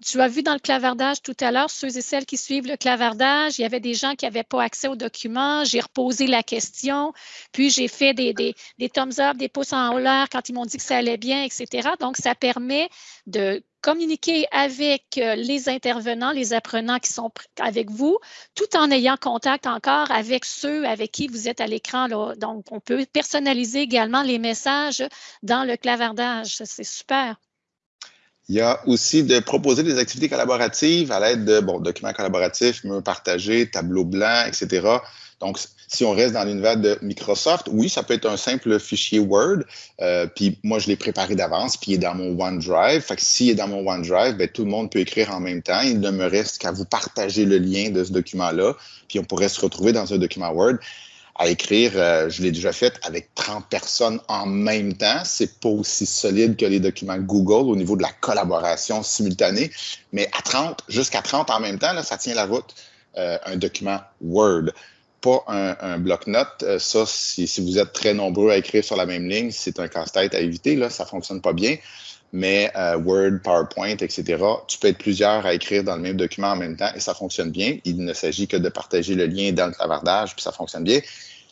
Tu as vu dans le clavardage tout à l'heure, ceux et celles qui suivent le clavardage, il y avait des gens qui n'avaient pas accès aux documents. J'ai reposé la question, puis j'ai fait des, des, des thumbs up, des pouces en l'air quand ils m'ont dit que ça allait bien, etc. Donc, ça permet de communiquer avec euh, les intervenants, les apprenants qui sont avec vous, tout en ayant contact encore avec ceux avec qui vous êtes à l'écran. Donc, on peut personnaliser également les messages dans le clavardage. C'est super. Il y a aussi de proposer des activités collaboratives à l'aide de documents collaboratifs, murs partagés, tableaux blancs, etc. Donc, si on reste dans l'univers de Microsoft, oui, ça peut être un simple fichier Word. Euh, puis moi, je l'ai préparé d'avance, puis il est dans mon OneDrive. Fait que s'il est dans mon OneDrive, ben, tout le monde peut écrire en même temps. Il ne me reste qu'à vous partager le lien de ce document-là, puis on pourrait se retrouver dans un document Word à écrire, euh, je l'ai déjà fait avec 30 personnes en même temps. C'est pas aussi solide que les documents Google au niveau de la collaboration simultanée, mais à 30, jusqu'à 30 en même temps, là, ça tient la route. Euh, un document Word pas un, bloc-notes. Euh, ça, si, vous êtes très nombreux à écrire sur la même ligne, c'est un casse-tête à éviter. Là, ça fonctionne pas bien. Mais Word, PowerPoint, etc., tu peux être plusieurs à écrire dans le même document en même temps et ça fonctionne bien. Il ne s'agit que de partager le lien dans le clavardage, puis ça fonctionne bien.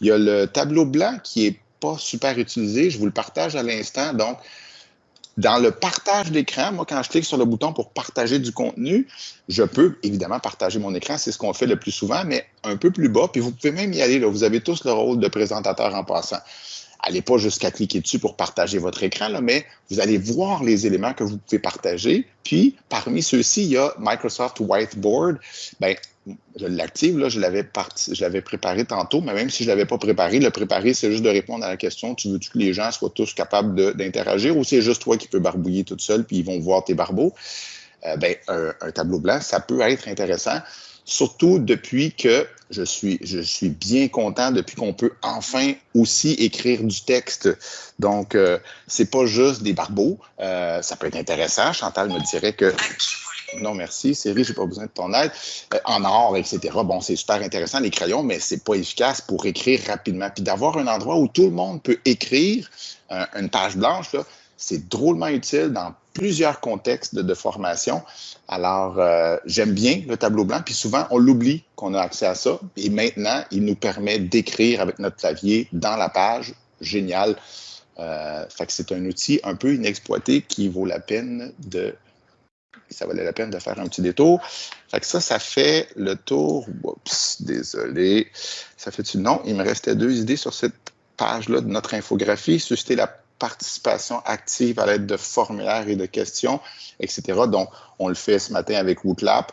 Il y a le tableau blanc qui est pas super utilisé. Je vous le partage à l'instant. Donc, dans le partage d'écran, moi, quand je clique sur le bouton pour partager du contenu, je peux évidemment partager mon écran. C'est ce qu'on fait le plus souvent, mais un peu plus bas. Puis vous pouvez même y aller. Là. Vous avez tous le rôle de présentateur en passant. allez pas jusqu'à cliquer dessus pour partager votre écran, mais vous allez voir les éléments que vous pouvez partager. Puis, parmi ceux-ci, il y a Microsoft Whiteboard. Ben, je l'active, là, je l'avais préparé tantôt, mais même si je ne l'avais pas préparé, le préparer, c'est juste de répondre à la question, tu veux -tu que les gens soient tous capables d'interagir ou c'est juste toi qui peux barbouiller toute seule puis ils vont voir tes barbeaux? Euh, ben, un, tableau blanc, ça peut être intéressant, surtout depuis que je suis, je suis bien content depuis qu'on peut enfin aussi écrire du texte. Donc, euh, c'est pas juste des barbeaux. Euh, ça peut être intéressant. Chantal me dirait que non, merci. Série, j'ai pas besoin de ton aide. Euh, en or, etc. Bon, c'est super intéressant, les crayons, mais c'est pas efficace pour écrire rapidement. Puis d'avoir un endroit où tout le monde peut écrire une page blanche, c'est drôlement utile dans plusieurs contextes de, formation. Alors, euh, j'aime bien le tableau blanc, puis souvent, on l'oublie qu'on a accès à ça. Et maintenant, il nous permet d'écrire avec notre clavier dans la page. Génial. Euh, fait que c'est un outil un peu inexploité qui vaut la peine de ça valait la peine de faire un petit détour. Fait que ça, ça fait le tour. Oups, désolé. Ça fait-tu? Non, il me restait deux idées sur cette page-là de notre infographie. Susciter la participation active à l'aide de formulaires et de questions, etc. Donc, on le fait ce matin avec Wootlap.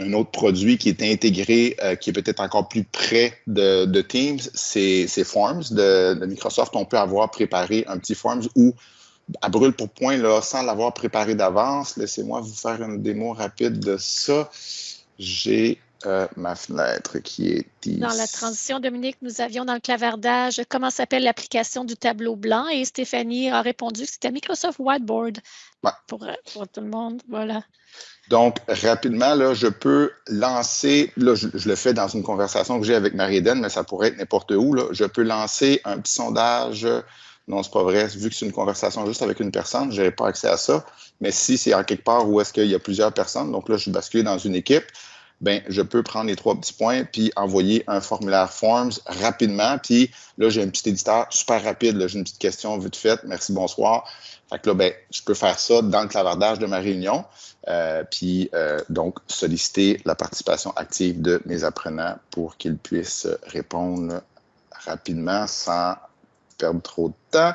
Un autre produit qui est intégré, euh, qui est peut-être encore plus près de, Teams, c'est Forms de, de, Microsoft. On peut avoir préparé un petit Forms où à brûle pour point, là, sans l'avoir préparé d'avance. Laissez-moi vous faire une démo rapide de ça. J'ai euh, ma fenêtre qui est ici. Dans la transition, Dominique, nous avions dans le clavardage comment s'appelle l'application du tableau blanc? Et Stéphanie a répondu que c'était Microsoft Whiteboard pour, euh, pour, tout le monde. Voilà. Donc, rapidement, là, je peux lancer, là, je, le fais dans une conversation que j'ai avec Marie-Hélène, mais ça pourrait être n'importe où. Là, je peux lancer un petit sondage non, c'est pas vrai. Vu que c'est une conversation juste avec une personne, je n'aurai pas accès à ça. Mais si c'est en quelque part où est-ce qu'il y a plusieurs personnes, donc là, je suis basculé dans une équipe, ben, je peux prendre les trois petits points puis envoyer un formulaire Forms rapidement. Puis là, j'ai un petit éditeur super rapide. J'ai une petite question vite faite. Merci, bonsoir. Fait que là, ben, je peux faire ça dans le clavardage de ma réunion. Euh, puis euh, donc solliciter la participation active de mes apprenants pour qu'ils puissent répondre rapidement sans perdre trop de temps.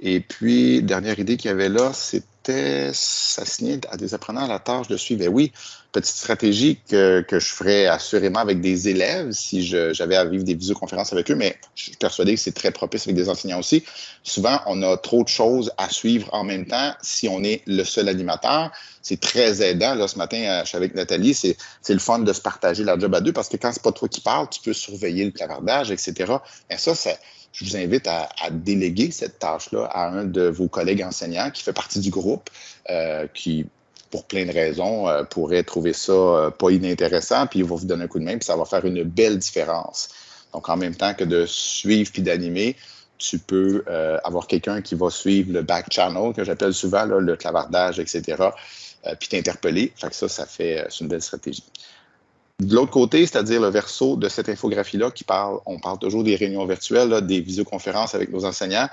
Et puis, dernière idée qu'il y avait là, c'était s'assigner à des apprenants à la tâche de suivre. Et oui, petite stratégie que, que, je ferais assurément avec des élèves si j'avais à vivre des visioconférences avec eux, mais je suis persuadé que c'est très propice avec des enseignants aussi. Souvent, on a trop de choses à suivre en même temps si on est le seul animateur. C'est très aidant. Là, ce matin, euh, je suis avec Nathalie, c'est le fun de se partager la job à deux parce que quand c'est pas toi qui parles, tu peux surveiller le clavardage, etc. Et ça, c'est je vous invite à, déléguer cette tâche-là à un de vos collègues enseignants qui fait partie du groupe, euh, qui, pour plein de raisons, euh, pourrait trouver ça euh, pas inintéressant, puis il va vous donner un coup de main, puis ça va faire une belle différence. Donc, en même temps que de suivre puis d'animer, tu peux avoir quelqu'un qui va suivre le back channel, que j'appelle souvent le clavardage, etc., puis t'interpeller. Fait que ça, ça fait, c'est une belle stratégie. De l'autre côté, c'est-à-dire le verso de cette infographie-là qui parle, on parle toujours des réunions virtuelles, des visioconférences avec nos enseignants,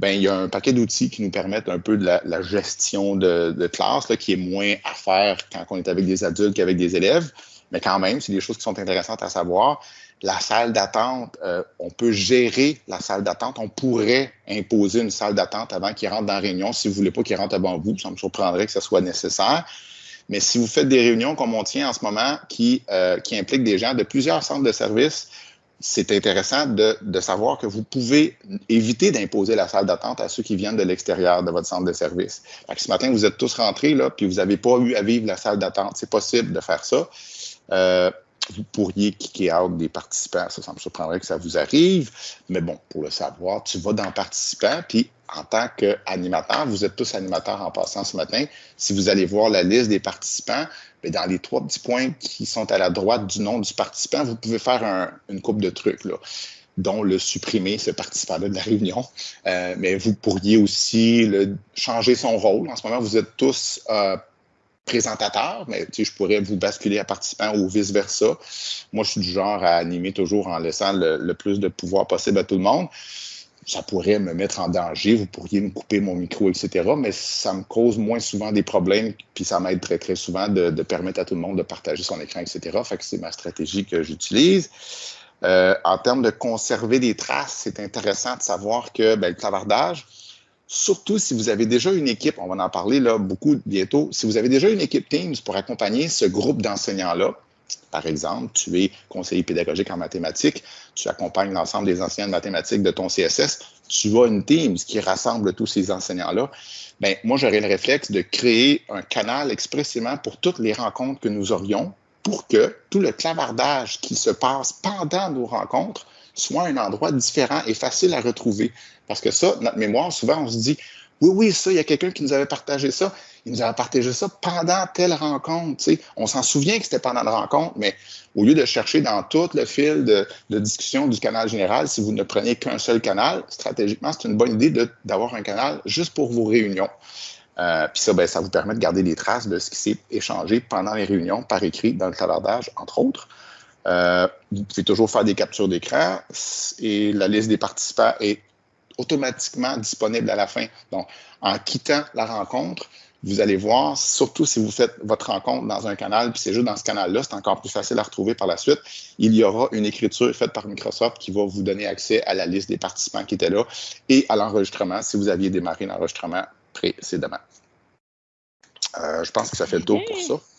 ben, il y a un paquet d'outils qui nous permettent un peu de la, gestion de, classe, qui est moins à faire quand on est avec des adultes qu'avec des élèves. Mais quand même, c'est des choses qui sont intéressantes à savoir. La salle d'attente, euh, on peut gérer la salle d'attente. On pourrait imposer une salle d'attente avant qu'il rentre dans la réunion. Si vous ne voulez pas qu'il rentre avant vous, ça me surprendrait que ce soit nécessaire. Mais si vous faites des réunions comme on tient en ce moment qui, euh, impliquent des gens de plusieurs centres de services, c'est intéressant de, savoir que vous pouvez éviter d'imposer la salle d'attente à ceux qui viennent de l'extérieur de votre centre de service. ce matin, vous êtes tous rentrés, là, puis vous n'avez pas eu à vivre la salle d'attente. C'est possible de faire ça. Euh, vous pourriez kicker out des participants. Ça, ça me surprendrait que ça vous arrive. Mais bon, pour le savoir, tu vas dans participants, puis en tant qu'animateur, vous êtes tous animateurs en passant ce matin. Si vous allez voir la liste des participants, mais dans les trois petits points qui sont à la droite du nom du participant, vous pouvez faire une coupe de trucs. Dont le supprimer, ce participant-là de la réunion. Euh, mais vous pourriez aussi le, changer son rôle. En ce moment, vous êtes tous euh, présentateur, mais je pourrais vous basculer à participant ou vice-versa. Moi, je suis du genre à animer toujours en laissant le, plus de pouvoir possible à tout le monde. Ça pourrait me mettre en danger, vous pourriez me couper mon micro, etc. Mais ça me cause moins souvent des problèmes, puis ça m'aide très, très souvent de, permettre à tout le monde de partager son écran, etc. Fait que c'est ma stratégie que j'utilise. Euh, en termes de conserver des traces, c'est intéressant de savoir que ben, le clavardage, surtout si vous avez déjà une équipe, on va en parler là beaucoup bientôt, si vous avez déjà une équipe Teams pour accompagner ce groupe d'enseignants-là, par exemple, tu es conseiller pédagogique en mathématiques, tu accompagnes l'ensemble des enseignants de mathématiques de ton CSS, tu as une Teams qui rassemble tous ces enseignants-là. Bien, moi, j'aurais le réflexe de créer un canal expressément pour toutes les rencontres que nous aurions pour que tout le clavardage qui se passe pendant nos rencontres soit un endroit différent et facile à retrouver. Parce que ça, notre mémoire, souvent, on se dit, oui, oui, ça, il y a quelqu'un qui nous avait partagé ça. Il nous avait partagé ça pendant telle rencontre. On s'en souvient que c'était pendant la rencontre, mais au lieu de chercher dans tout le fil de, discussion du canal général, si vous ne prenez qu'un seul canal, stratégiquement, c'est une bonne idée d'avoir un canal juste pour vos réunions. Euh, puis ça, ben, ça vous permet de garder des traces de ce qui s'est échangé pendant les réunions par écrit dans le clavardage, entre autres. Euh, vous pouvez toujours faire des captures d'écran et la liste des participants est automatiquement disponible à la fin. Donc, en quittant la rencontre, vous allez voir, surtout si vous faites votre rencontre dans un canal, puis c'est juste dans ce canal-là, c'est encore plus facile à retrouver par la suite. Il y aura une écriture faite par Microsoft qui va vous donner accès à la liste des participants qui étaient là et à l'enregistrement si vous aviez démarré l'enregistrement précédemment. Euh, je pense que ça fait le tour pour ça.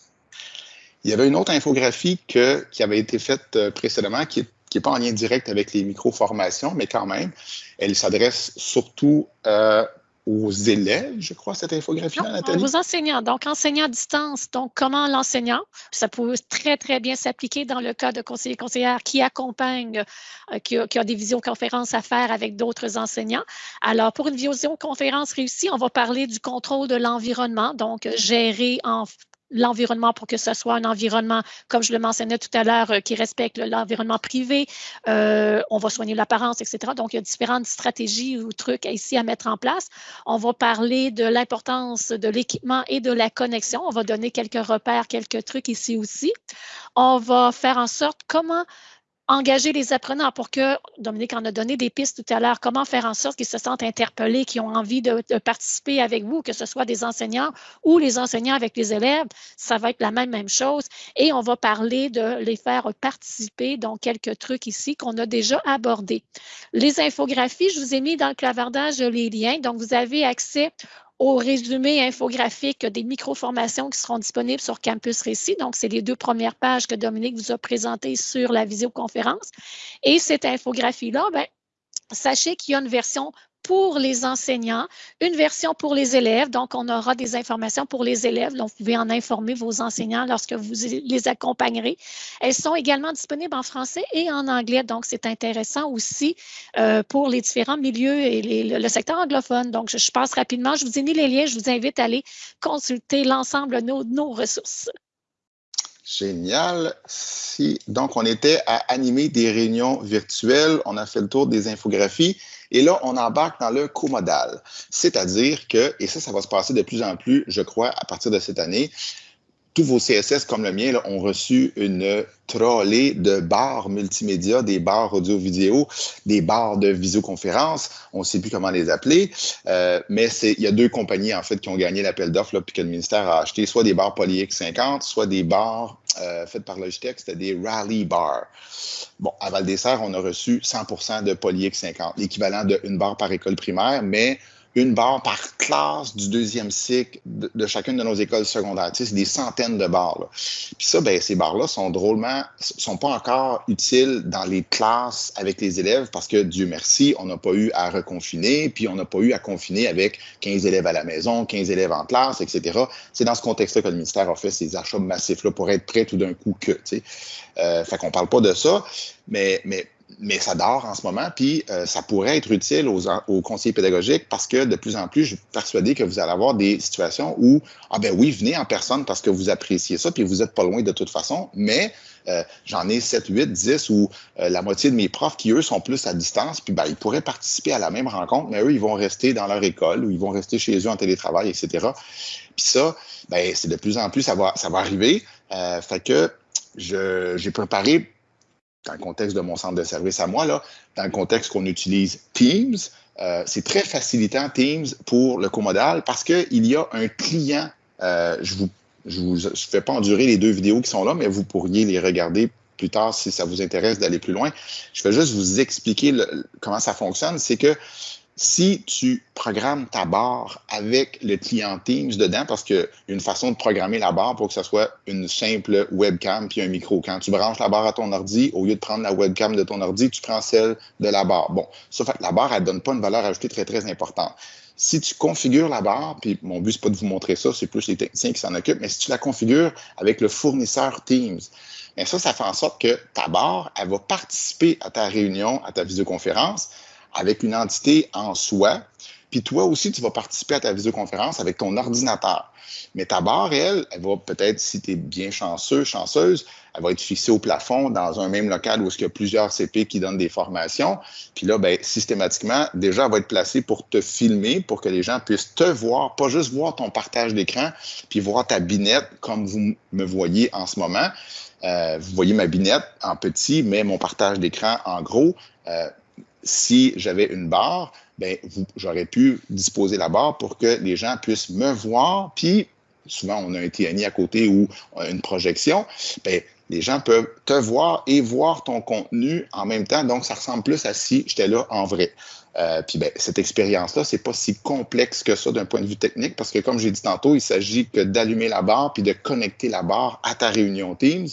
Il y avait une autre infographie qui avait été faite euh, précédemment qui n'est pas en lien direct avec les micro-formations, mais quand même, elle s'adresse surtout euh, aux élèves, je crois, cette infographie-là, Nathalie? Aux enseignants. Donc, enseignants à distance. Donc, comment l'enseignant, ça peut très, très bien s'appliquer dans le cas de conseillers conseillères qui accompagnent, euh, qui, a, qui, a, des visioconférences à faire avec d'autres enseignants. Alors, pour une visioconférence réussie, on va parler du contrôle de l'environnement, donc gérer en l'environnement pour que ce soit un environnement, comme je le mentionnais tout à l'heure, euh, qui respecte l'environnement privé. Euh, on va soigner l'apparence, etc. Donc, il y a différentes stratégies ou trucs ici à mettre en place. On va parler de l'importance de l'équipement et de la connexion. On va donner quelques repères, quelques trucs ici aussi. On va faire en sorte comment engager les apprenants pour que, Dominique en a donné des pistes tout à l'heure, comment faire en sorte qu'ils se sentent interpellés, qu'ils ont envie de, participer avec vous, que ce soit des enseignants ou les enseignants avec les élèves, ça va être la même, même chose. Et on va parler de les faire participer, donc quelques trucs ici qu'on a déjà abordés. Les infographies, je vous ai mis dans le clavardage les liens, donc vous avez accès au résumé infographique des micro-formations qui seront disponibles sur Campus Récit. Donc, c'est les deux premières pages que Dominique vous a présentées sur la visioconférence. Et cette infographie-là, ben, sachez qu'il y a une version pour les enseignants, une version pour les élèves. Donc, on aura des informations pour les élèves. Donc, vous pouvez en informer vos enseignants lorsque vous les accompagnerez. Elles sont également disponibles en français et en anglais. Donc, c'est intéressant aussi euh, pour les différents milieux et le secteur anglophone. Donc, je, passe rapidement. Je vous ai mis les liens. Je vous invite à aller consulter l'ensemble de nos, ressources. Génial. Donc, on était à animer des réunions virtuelles. On a fait le tour des infographies. Et là, on embarque dans le co-modal. C'est-à-dire que, et ça, ça va se passer de plus en plus, je crois, à partir de cette année, tous vos CSS comme le mien ont reçu une trollée de barres multimédia, des barres audio-vidéo, des barres de visioconférence. On ne sait plus comment les appeler. Euh, mais il y a deux compagnies, en fait, qui ont gagné l'appel d'offres, puis que le ministère a acheté soit des barres PolyX50, soit des barres euh, faites par Logitech, c'était des Rally Bars. Bon, à Val-des-Serres, on a reçu 100 de PolyX50, l'équivalent d'une barre par école primaire, mais une barre par classe du deuxième cycle de, chacune de nos écoles secondaires. Tu sais, c'est des centaines de barres. Puis ça, ben, ces barres-là sont drôlement, sont pas encore utiles dans les classes avec les élèves parce que, Dieu merci, on n'a pas eu à reconfiner, puis on n'a pas eu à confiner avec 15 élèves à la maison, 15 élèves en classe, etc. C'est dans ce contexte-là que le ministère a fait ces achats massifs-là pour être prêt tout d'un coup que, tu sais. Euh, fait qu'on parle pas de ça, mais, mais mais ça dort en ce moment, puis euh, ça pourrait être utile aux, aux, conseillers pédagogiques parce que de plus en plus, je suis persuadé que vous allez avoir des situations où, ah ben oui, venez en personne parce que vous appréciez ça, puis vous n'êtes pas loin de toute façon, mais euh, j'en ai 7, 8, 10 ou euh, la moitié de mes profs qui, eux, sont plus à distance, puis ben, ils pourraient participer à la même rencontre, mais eux, ils vont rester dans leur école ou ils vont rester chez eux en télétravail, etc. Puis ça, ben, c'est de plus en plus, ça va, ça va arriver. fait que j'ai préparé dans le contexte de mon centre de service à moi, là, dans le contexte qu'on utilise Teams, euh, c'est très facilitant Teams pour le comodal parce qu'il y a un client. Euh, je vous, je vous fais pas endurer les deux vidéos qui sont là, mais vous pourriez les regarder plus tard si ça vous intéresse d'aller plus loin. Je vais juste vous expliquer comment ça fonctionne. C'est que si tu programmes ta barre avec le client Teams dedans, parce qu'il y a une façon de programmer la barre pour que ce soit une simple webcam puis un micro. Quand tu branches la barre à ton ordi, au lieu de prendre la webcam de ton ordi, tu prends celle de la barre. Bon, ça fait que la barre, elle ne donne pas une valeur ajoutée très, très importante. Si tu configures la barre, puis mon but, n'est pas de vous montrer ça, c'est plus les techniciens qui s'en occupent, mais si tu la configures avec le fournisseur Teams, bien ça, ça fait en sorte que ta barre, elle va participer à ta réunion, à ta visioconférence, avec une entité en soi. Puis toi aussi, tu vas participer à ta visioconférence avec ton ordinateur. Mais ta barre, elle, elle va peut-être, si tu es bien chanceux, chanceuse, elle va être fixée au plafond dans un même local où il y a plusieurs CP qui donnent des formations. Puis là, ben, systématiquement, déjà, elle va être placée pour te filmer, pour que les gens puissent te voir, pas juste voir ton partage d'écran, puis voir ta binette comme vous me voyez en ce moment. Euh, vous voyez ma binette en petit, mais mon partage d'écran en gros. Euh, si j'avais une barre, ben, j'aurais pu disposer la barre pour que les gens puissent me voir, puis souvent on a un TNI à côté ou une projection, ben, les gens peuvent te voir et voir ton contenu en même temps, donc ça ressemble plus à si j'étais là en vrai. Euh, puis ben, cette expérience-là, c'est pas si complexe que ça d'un point de vue technique, parce que comme j'ai dit tantôt, il s'agit que d'allumer la barre puis de connecter la barre à ta réunion Teams,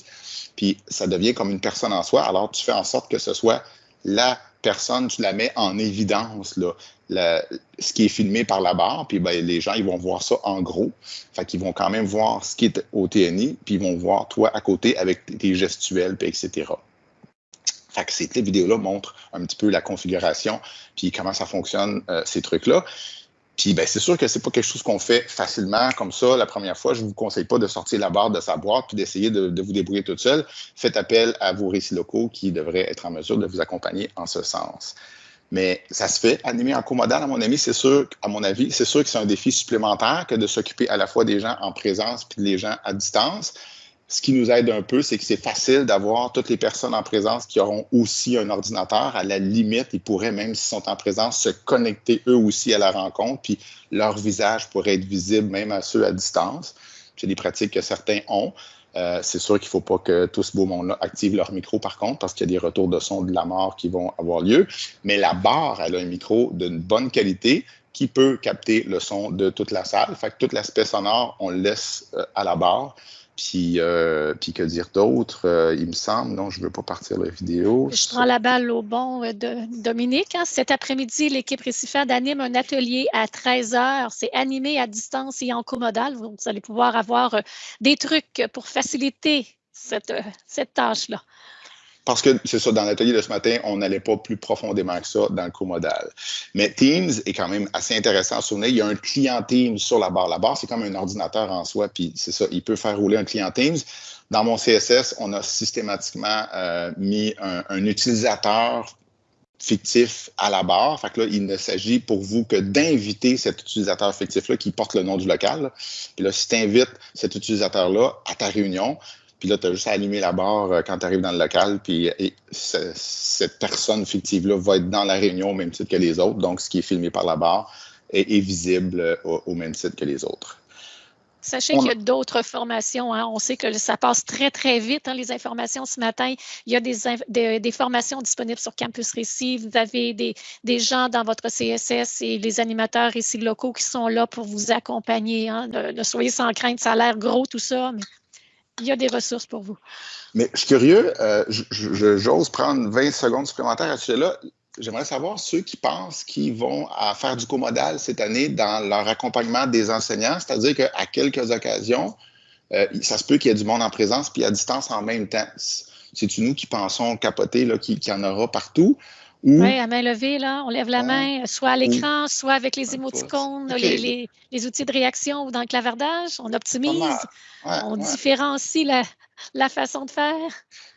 puis ça devient comme une personne en soi. Alors tu fais en sorte que ce soit la personne, tu la mets en évidence, là, ce qui est filmé par la barre, puis ben, les gens, ils vont voir ça en gros. Fait qu'ils vont quand même voir ce qui est au TNI, puis ils vont voir toi à côté avec tes gestuels, etc. Fait que ces vidéos-là montrent un petit peu la configuration, puis comment ça fonctionne, euh, ces trucs-là. Puis ben, c'est sûr que c'est pas quelque chose qu'on fait facilement comme ça la première fois. Je vous conseille pas de sortir la barre de sa boîte puis d'essayer de, vous débrouiller toute seule. Faites appel à vos récits locaux qui devraient être en mesure de vous accompagner en ce sens. Mais ça se fait. Animer en comodal, à mon avis, c'est sûr, à mon avis, c'est sûr que c'est un défi supplémentaire que de s'occuper à la fois des gens en présence puis des gens à distance ce qui nous aide un peu, c'est que c'est facile d'avoir toutes les personnes en présence qui auront aussi un ordinateur. À la limite, ils pourraient, même s'ils sont en présence, se connecter eux aussi à la rencontre, puis leur visage pourrait être visible même à ceux à distance. C'est des pratiques que certains ont. Euh, c'est sûr qu'il ne faut pas que tout ce beau monde-là active leur micro, par contre, parce qu'il y a des retours de son de la mort qui vont avoir lieu. Mais la barre, elle a un micro d'une bonne qualité qui peut capter le son de toute la salle. Fait que tout l'aspect sonore, on le laisse euh, à la barre. Puis, euh, puis que dire d'autre, euh, il me semble. Non, je ne veux pas partir la vidéo. Je prends la balle au bon euh, de Dominique. Hein. Cet après-midi, l'équipe Récifade anime un atelier à 13 heures. C'est animé à distance et en comodal. Vous allez pouvoir avoir des trucs pour faciliter cette, cette tâche-là. Parce que c'est ça, dans l'atelier de ce matin, on n'allait pas plus profondément que ça dans le co-modal. Mais Teams est quand même assez intéressant à souvenir. Il y a un client Teams sur la barre. La barre, c'est comme un ordinateur en soi, puis c'est ça, il peut faire rouler un client Teams. Dans mon CSS, on a systématiquement euh, mis un, utilisateur fictif à la barre. Fait que là, il ne s'agit pour vous que d'inviter cet utilisateur fictif-là qui porte le nom du local. Puis là, si tu invites cet utilisateur-là à ta réunion, puis là, tu as juste à allumer la barre euh, quand tu arrives dans le local, puis cette personne fictive-là va être dans la réunion au même titre que les autres. Donc, ce qui est filmé par la barre est, visible euh, au, même titre que les autres. Sachez qu'il y a d'autres formations. Hein. On sait que ça passe très, très vite, hein, les informations ce matin. Il y a des, des, formations disponibles sur Campus Récit. Vous avez des, des, gens dans votre CSS et les animateurs ici locaux qui sont là pour vous accompagner. Hein. Ne, soyez sans crainte, ça a l'air gros tout ça, mais il y a des ressources pour vous. Mais je suis curieux, euh, j'ose prendre 20 secondes supplémentaires à ce sujet-là. J'aimerais savoir ceux qui pensent qu'ils vont faire du comodal cette année dans leur accompagnement des enseignants, c'est-à-dire qu'à quelques occasions, euh, ça se peut qu'il y ait du monde en présence puis à distance en même temps. C'est-tu nous qui pensons capoter qu'il y en aura partout? Oui, à main levée, là, on lève la main, soit à l'écran, soit avec les émoticônes, les, outils de réaction ou dans le clavardage. On optimise, on différencie la, la façon de faire.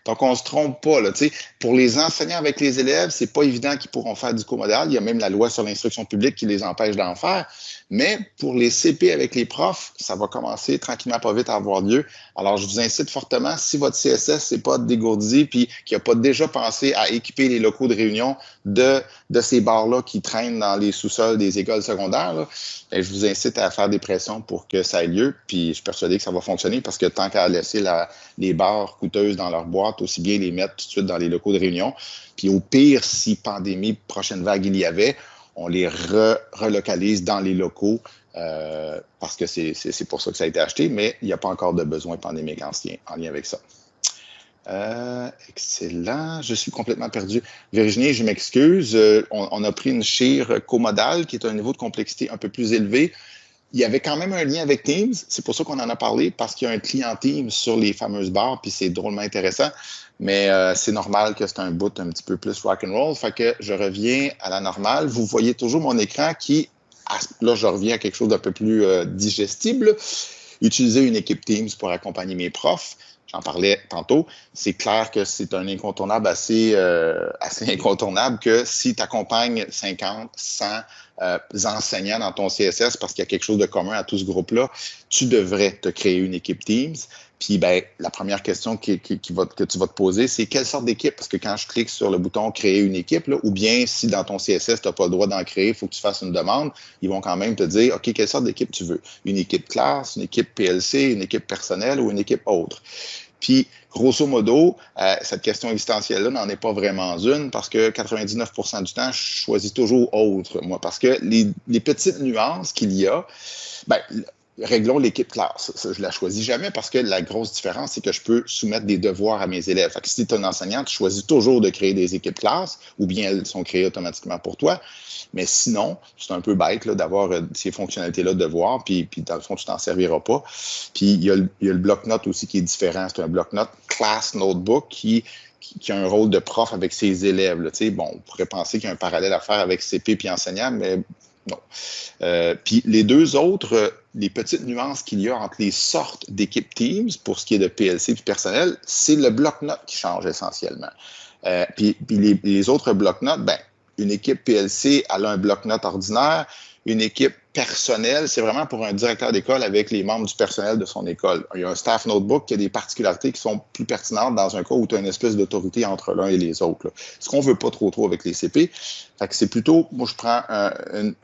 Donc, on ne se trompe pas. Là, pour les enseignants avec les élèves, c'est pas évident qu'ils pourront faire du comodal. Il y a même la loi sur l'instruction publique qui les empêche d'en faire. Mais pour les CP avec les profs, ça va commencer tranquillement pas vite à avoir lieu. Alors, je vous incite fortement, si votre CSS n'est pas dégourdi puis qu'il n'a pas déjà pensé à équiper les locaux de réunion de, de ces bars-là qui traînent dans les sous-sols des écoles secondaires, ben, je vous incite à faire des pressions pour que ça ait lieu. Puis, je suis persuadé que ça va fonctionner parce que tant qu'à laisser la, les barres coûteuses dans leur boîte, aussi bien les mettre tout de suite dans les locaux de réunion. Puis au pire, si pandémie, prochaine vague il y avait, on les relocalise dans les locaux euh, parce que c'est pour ça que ça a été acheté, mais il n'y a pas encore de besoin pandémique en, en lien avec ça. Euh, excellent. Je suis complètement perdu. Virginie, je m'excuse. Euh, on, a pris une chire comodale qui est un niveau de complexité un peu plus élevé. Il y avait quand même un lien avec Teams. C'est pour ça qu'on en a parlé, parce qu'il y a un client Teams sur les fameuses barres, puis c'est drôlement intéressant. Mais euh, c'est normal que c'est un bout un petit peu plus rock and. Fait que je reviens à la normale. Vous voyez toujours mon écran qui, là, je reviens à quelque chose d'un peu plus digestible. Utiliser une équipe Teams pour accompagner mes profs j'en parlais tantôt, c'est clair que c'est un incontournable assez, euh, assez incontournable que si tu accompagnes 50, 100 euh, enseignants dans ton CSS parce qu'il y a quelque chose de commun à tout ce groupe-là, tu devrais te créer une équipe Teams. Puis ben, la première question que tu vas te poser, c'est quelle sorte d'équipe? Parce que quand je clique sur le bouton Créer une équipe, là, ou bien si dans ton CSS, tu n'as pas le droit d'en créer, il faut que tu fasses une demande, ils vont quand même te dire OK, quelle sorte d'équipe tu veux? Une équipe classe, une équipe PLC, une équipe personnelle ou une équipe autre? Puis, grosso modo, euh, cette question existentielle-là n'en est pas vraiment une parce que 99% du temps, je choisis toujours autre, moi, parce que les, les petites nuances qu'il y a, ben, réglons l'équipe classe. je la choisis jamais parce que la grosse différence, c'est que je peux soumettre des devoirs à mes élèves. Si tu es un enseignant, tu choisis toujours de créer des équipes classe ou bien elles sont créées automatiquement pour toi. Mais sinon, c'est un peu bête d'avoir euh, ces fonctionnalités-là de devoir, puis, puis dans le fond, tu t'en serviras pas. Puis il y a le, bloc-notes aussi qui est différent. C'est un bloc-notes class notebook qui a un rôle de prof avec ses élèves. Bon, on pourrait penser qu'il y a un parallèle à faire avec CP puis enseignant, mais non. Euh, puis les deux autres, les petites nuances qu'il y a entre les sortes d'équipes Teams pour ce qui est de PLC puis personnel, c'est le bloc-notes qui change essentiellement. Euh, puis, les, autres bloc-notes, ben, une équipe PLC, a un bloc-notes ordinaire, une équipe personnelle, c'est vraiment pour un directeur d'école avec les membres du personnel de son école. Il y a un staff notebook qui a des particularités qui sont plus pertinentes dans un cas où tu as une espèce d'autorité entre l'un et les autres. Ce qu'on veut pas trop trop avec les CP. Fait que c'est plutôt, moi je prends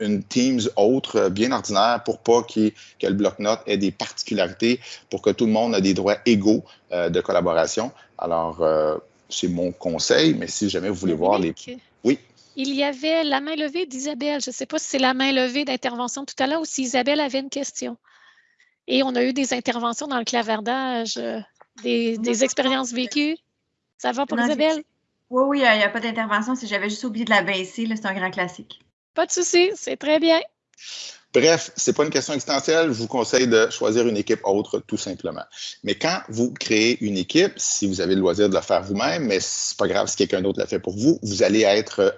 une, Teams autre, euh, bien ordinaire, pour pas que le bloc-notes ait des particularités, pour que tout le monde ait des droits égaux euh, de collaboration. Alors, euh, c'est mon conseil, mais si jamais vous voulez voir les... Il y avait la main levée d'Isabelle. Je ne sais pas si c'est la main levée d'intervention tout à l'heure ou si Isabelle avait une question. Et on a eu des interventions dans le clavardage, euh, des, expériences vécues. Ça va pour Isabelle? Oui, oui, il n'y a, pas d'intervention. Si j'avais juste oublié de la baisser, c'est un grand classique. Pas de souci, c'est très bien. Bref, ce n'est pas une question existentielle. Je vous conseille de choisir une équipe autre, tout simplement. Mais quand vous créez une équipe, si vous avez le loisir de la faire vous-même, mais c'est pas grave si quelqu'un d'autre l'a fait pour vous, vous allez être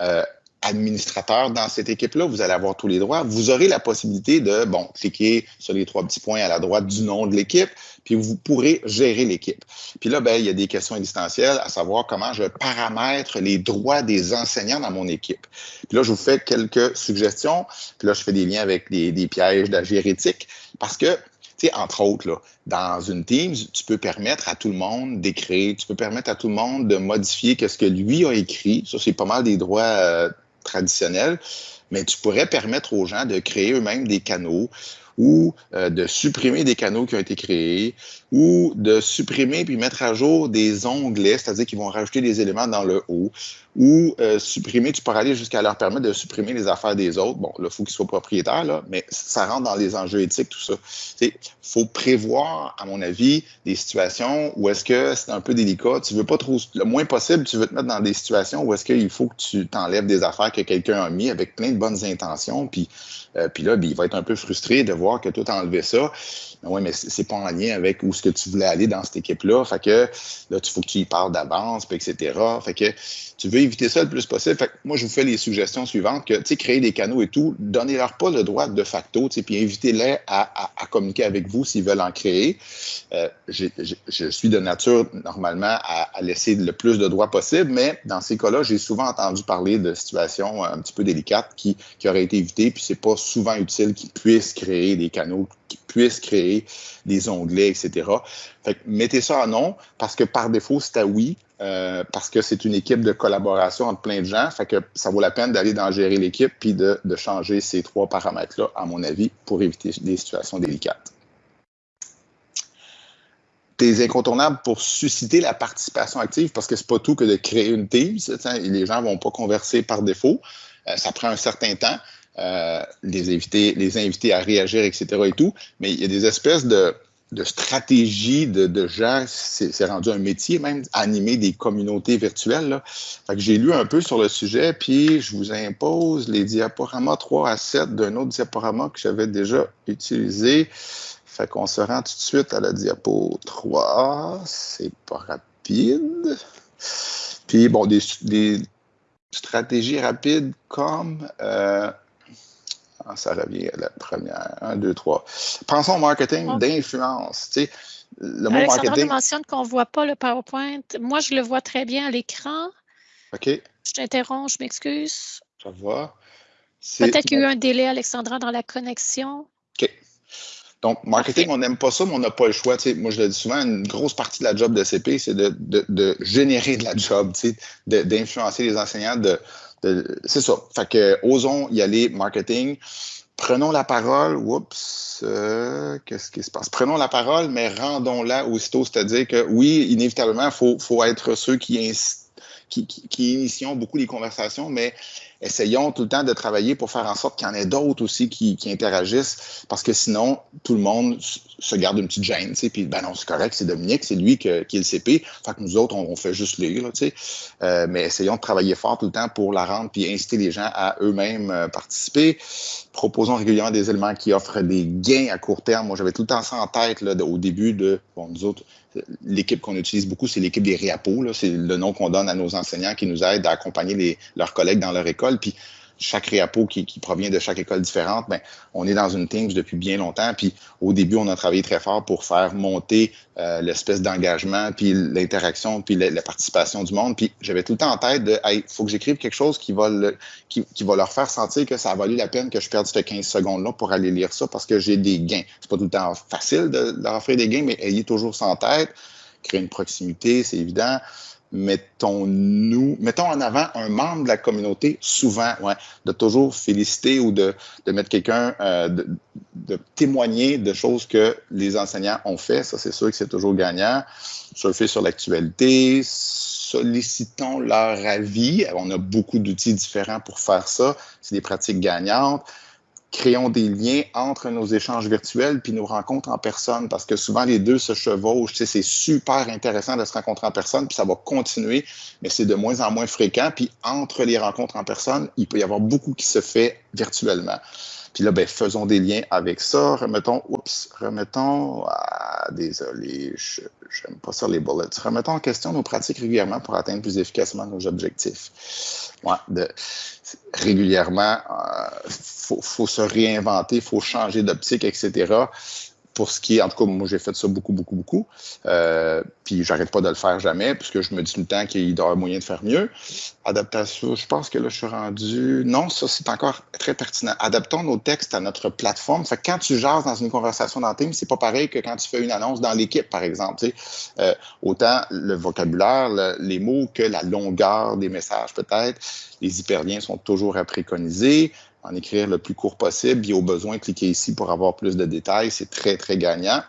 euh, administrateur dans cette équipe-là, vous allez avoir tous les droits. Vous aurez la possibilité de, bon, cliquer sur les trois petits points à la droite du nom de l'équipe, puis vous pourrez gérer l'équipe. Puis là, ben, il y a des questions existentielles, à savoir comment je paramètre les droits des enseignants dans mon équipe. Puis là, je vous fais quelques suggestions, puis là, je fais des liens avec des, pièges d'agérétique, parce que tu sais, entre autres, dans une Teams, tu peux permettre à tout le monde d'écrire, tu peux permettre à tout le monde de modifier ce que lui a écrit. Ça, c'est pas mal des droits euh, traditionnels, mais tu pourrais permettre aux gens de créer eux-mêmes des canaux ou euh, de supprimer des canaux qui ont été créés, ou de supprimer puis mettre à jour des onglets, c'est-à-dire qu'ils vont rajouter des éléments dans le haut, ou euh, supprimer, tu pourrais aller jusqu'à leur permettre de supprimer les affaires des autres. Bon, là, il faut qu'ils soient propriétaires, là, mais ça rentre dans les enjeux éthiques, tout ça. Il faut prévoir, à mon avis, des situations où est-ce que c'est un peu délicat. Tu veux pas trop, le moins possible, tu veux te mettre dans des situations où est-ce qu'il faut que tu t'enlèves des affaires que quelqu'un a mis avec plein de bonnes intentions, puis, euh, là, ben, il va être un peu frustré de voir que tout a enlevé ça. Mais oui, mais c'est pas en lien avec où ce que tu voulais aller dans cette équipe-là. Fait que là, il faut que tu y parles d'avance, etc. Fait que tu veux éviter ça le plus possible. Fait que moi, je vous fais les suggestions suivantes que, tu créer des canaux et tout, donnez-leur pas le droit de facto, puis invitez-les à, communiquer avec vous s'ils veulent en créer. Euh, je suis de nature, normalement, à, laisser le plus de droits possible, mais dans ces cas-là, j'ai souvent entendu parler de situations un petit peu délicates qui, qui auraient été évitées, puis c'est pas souvent utile qu'ils puissent créer des canaux qui puissent créer des onglets, etc. Fait que mettez ça en non, parce que par défaut, c'est à oui, euh, parce que c'est une équipe de collaboration entre plein de gens. Fait que ça vaut la peine d'aller dans gérer l'équipe puis de, de, changer ces trois paramètres-là, à mon avis, pour éviter des situations délicates. tes incontournables pour susciter la participation active parce que c'est pas tout que de créer une team. Les gens vont pas converser par défaut. Euh, ça prend un certain temps. Euh, les inviter, les inviter à réagir, etc. et tout. Mais il y a des espèces de, de stratégies de, de gens, c'est rendu un métier même, animer des communautés virtuelles. Fait que j'ai lu un peu sur le sujet, puis je vous impose les diaporamas 3 à 7 d'un autre diaporama que j'avais déjà utilisé. Fait qu'on se rend tout de suite à la diapo 3. C'est pas rapide. Puis, bon, des, stratégies rapides comme euh, ça revient à la première. Un, deux, trois. Pensons au marketing d'influence. Tu sais, le mot marketing. mentionne qu'on ne voit pas le PowerPoint. Moi, je le vois très bien à l'écran. OK. Je t'interromps, je m'excuse. Ça va. Peut-être qu'il y a eu un délai, Alexandra, dans la connexion. OK. Donc, marketing, on n'aime pas ça, mais on n'a pas le choix. Moi, je le dis souvent, une grosse partie de la job de CP, c'est de, de, de, générer de la job, d'influencer les enseignants, de, c'est ça. Fait que osons y aller marketing. Prenons la parole. Oups, euh, qu'est-ce qui se passe? Prenons la parole, mais rendons-la aussitôt. C'est-à-dire que oui, inévitablement, il faut, faut être ceux qui, qui, qui, initions beaucoup les conversations, mais essayons tout le temps de travailler pour faire en sorte qu'il y en ait d'autres aussi qui, interagissent, parce que sinon, tout le monde se garde une petite gêne, puis ben non, c'est correct, c'est Dominique, c'est lui qui est le CP, fait que nous autres, on, fait juste sais, euh, mais essayons de travailler fort tout le temps pour la rendre, puis inciter les gens à eux-mêmes euh, participer. Proposons régulièrement des éléments qui offrent des gains à court terme. Moi, j'avais tout le temps ça en tête là, au début de, nous autres, l'équipe qu'on utilise beaucoup, c'est l'équipe des RIAPO. C'est le nom qu'on donne à nos enseignants qui nous aident à accompagner leurs collègues dans leur école. Chaque RIAPO qui, qui, provient de chaque école différente, ben, on est dans une Teams depuis bien longtemps. Puis au début, on a travaillé très fort pour faire monter euh, l'espèce d'engagement, puis l'interaction, puis la, participation du monde. Puis j'avais tout le temps en tête de, il faut que j'écrive quelque chose qui va, le, qui, qui, va leur faire sentir que ça a valu la peine que je perde ces 15 secondes-là pour aller lire ça parce que j'ai des gains. C'est pas tout le temps facile de leur offrir des gains, mais ayez toujours ça en tête. Créer une proximité, c'est évident mettons-nous, mettons en avant un membre de la communauté, souvent, ouais, de toujours féliciter ou de, de mettre quelqu'un, euh, de, témoigner de choses que les enseignants ont fait. Ça, c'est sûr que c'est toujours gagnant. Surfer sur l'actualité, sollicitons leur avis. On a beaucoup d'outils différents pour faire ça. C'est des pratiques gagnantes créons des liens entre nos échanges virtuels puis nos rencontres en personne parce que souvent les deux se chevauchent. C'est super intéressant de se rencontrer en personne puis ça va continuer, mais c'est de moins en moins fréquent. Puis entre les rencontres en personne, il peut y avoir beaucoup qui se fait virtuellement. Puis là, ben, faisons des liens avec ça. Remettons, oups, remettons, ah, désolé, je n'aime pas ça les bullets. Remettons en question nos pratiques régulièrement pour atteindre plus efficacement nos objectifs. Ouais, de, régulièrement, il euh, faut, faut, se réinventer, il faut changer d'optique, etc pour ce qui est, en tout cas, moi, j'ai fait ça beaucoup, beaucoup, beaucoup. Euh, puis, j'arrête pas de le faire jamais, puisque je me dis tout le temps qu'il y avoir moyen de faire mieux. Adaptation, je pense que là, je suis rendu. Non, ça, c'est encore très pertinent. Adaptons nos textes à notre plateforme. Fait que quand tu jases dans une conversation dans Teams, c'est pas pareil que quand tu fais une annonce dans l'équipe, par exemple. Euh, autant le vocabulaire, les mots que la longueur des messages, peut-être. Les hyperliens sont toujours à préconiser en écrire le plus court possible. Puis au besoin, cliquez ici pour avoir plus de détails. C'est très, très gagnant.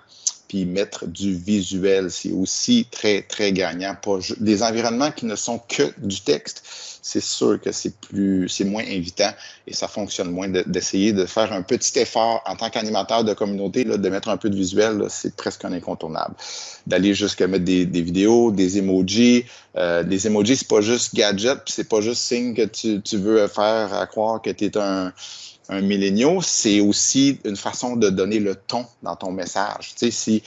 Puis mettre du visuel, c'est aussi très, très gagnant. Des environnements qui ne sont que du texte, c'est sûr que c'est plus, c'est moins invitant et ça fonctionne moins d'essayer de, faire un petit effort en tant qu'animateur de communauté, là, de mettre un peu de visuel, c'est presque un incontournable. D'aller jusqu'à mettre des, des, vidéos, des emojis. Euh, des emojis, c'est pas juste gadget, c'est pas juste signe que tu, tu veux faire à croire que tu es un, un milléniaux, c'est aussi une façon de donner le ton dans ton message. Tu sais,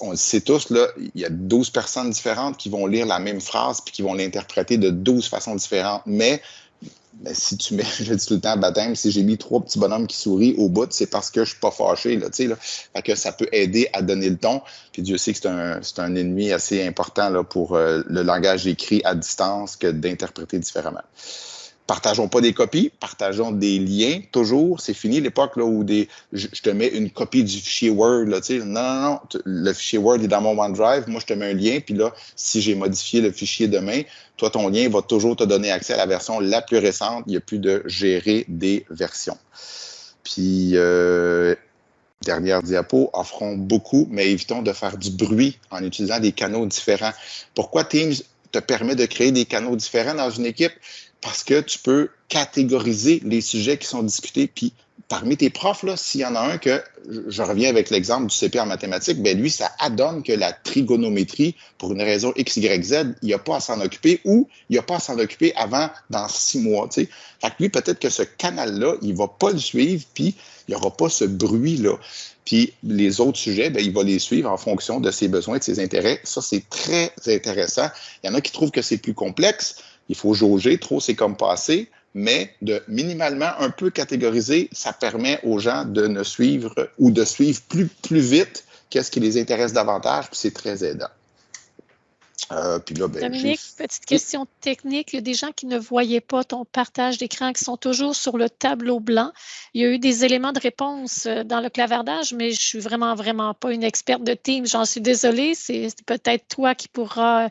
on le sait tous, là, il y a 12 personnes différentes qui vont lire la même phrase puis qui vont l'interpréter de 12 façons différentes. Mais, si tu mets, je dis tout le temps, baptême, si j'ai mis trois petits bonhommes qui sourient au bout, c'est parce que je suis pas fâché, là, tu sais, là. Fait que ça peut aider à donner le ton. Puis Dieu sait que c'est un, c'est un ennemi assez important, là, pour euh, le langage écrit à distance que d'interpréter différemment partageons pas des copies, partageons des liens toujours. C'est fini l'époque où des, je, te mets une copie du fichier Word. Là, non, non, non, le fichier Word est dans mon OneDrive. Moi, je te mets un lien. Puis là, si j'ai modifié le fichier demain, toi, ton lien va toujours te donner accès à la version la plus récente. Il n'y a plus de gérer des versions. Puis, euh, dernière diapo, offront beaucoup, mais évitons de faire du bruit en utilisant des canaux différents. Pourquoi Teams te permet de créer des canaux différents dans une équipe? Parce que tu peux catégoriser les sujets qui sont discutés, puis parmi tes profs, s'il y en a un que, je reviens avec l'exemple du CP en mathématiques, ben lui, ça adonne que la trigonométrie, pour une raison X, Y, Z, il n'y a pas à s'en occuper ou il n'y a pas à s'en occuper avant dans six mois. Fait que lui, peut-être que ce canal-là, il ne va pas le suivre, puis il n'y aura pas ce bruit-là. Puis les autres sujets, ben, il va les suivre en fonction de ses besoins, de ses intérêts. Ça, c'est très intéressant. Il y en a qui trouvent que c'est plus complexe. Il faut jauger. Trop, c'est comme passé mais de minimalement un peu catégoriser, ça permet aux gens de ne suivre ou de suivre plus, plus vite qu'est-ce qui les intéresse davantage, puis c'est très aidant. Euh, puis là, ben, Dominique, petite question technique. Il y a des gens qui ne voyaient pas ton partage d'écran, qui sont toujours sur le tableau blanc. Il y a eu des éléments de réponse euh, dans le clavardage, mais je suis vraiment, vraiment pas une experte de Teams. J'en suis désolée. C'est peut-être toi qui pourras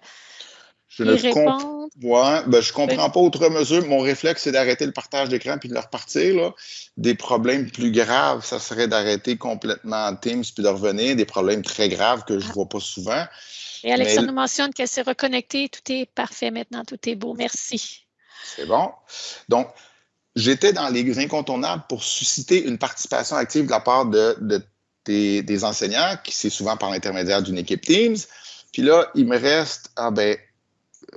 je ne comprends ben, je comprends pas autre mesure. Mon réflexe, c'est d'arrêter le partage d'écran puis de le repartir. Là. Des problèmes plus graves, ça serait d'arrêter complètement Teams puis de revenir. Des problèmes très graves que je ne ah. vois pas souvent. Et Alexandre nous mentionne qu'elle s'est reconnectée. Tout est parfait maintenant. Tout est beau. Merci. C'est bon. Donc, j'étais dans les incontournables pour susciter une participation active de la part de, des, des, enseignants, qui c'est souvent par l'intermédiaire d'une équipe Teams. Puis là, il me reste, ah ben,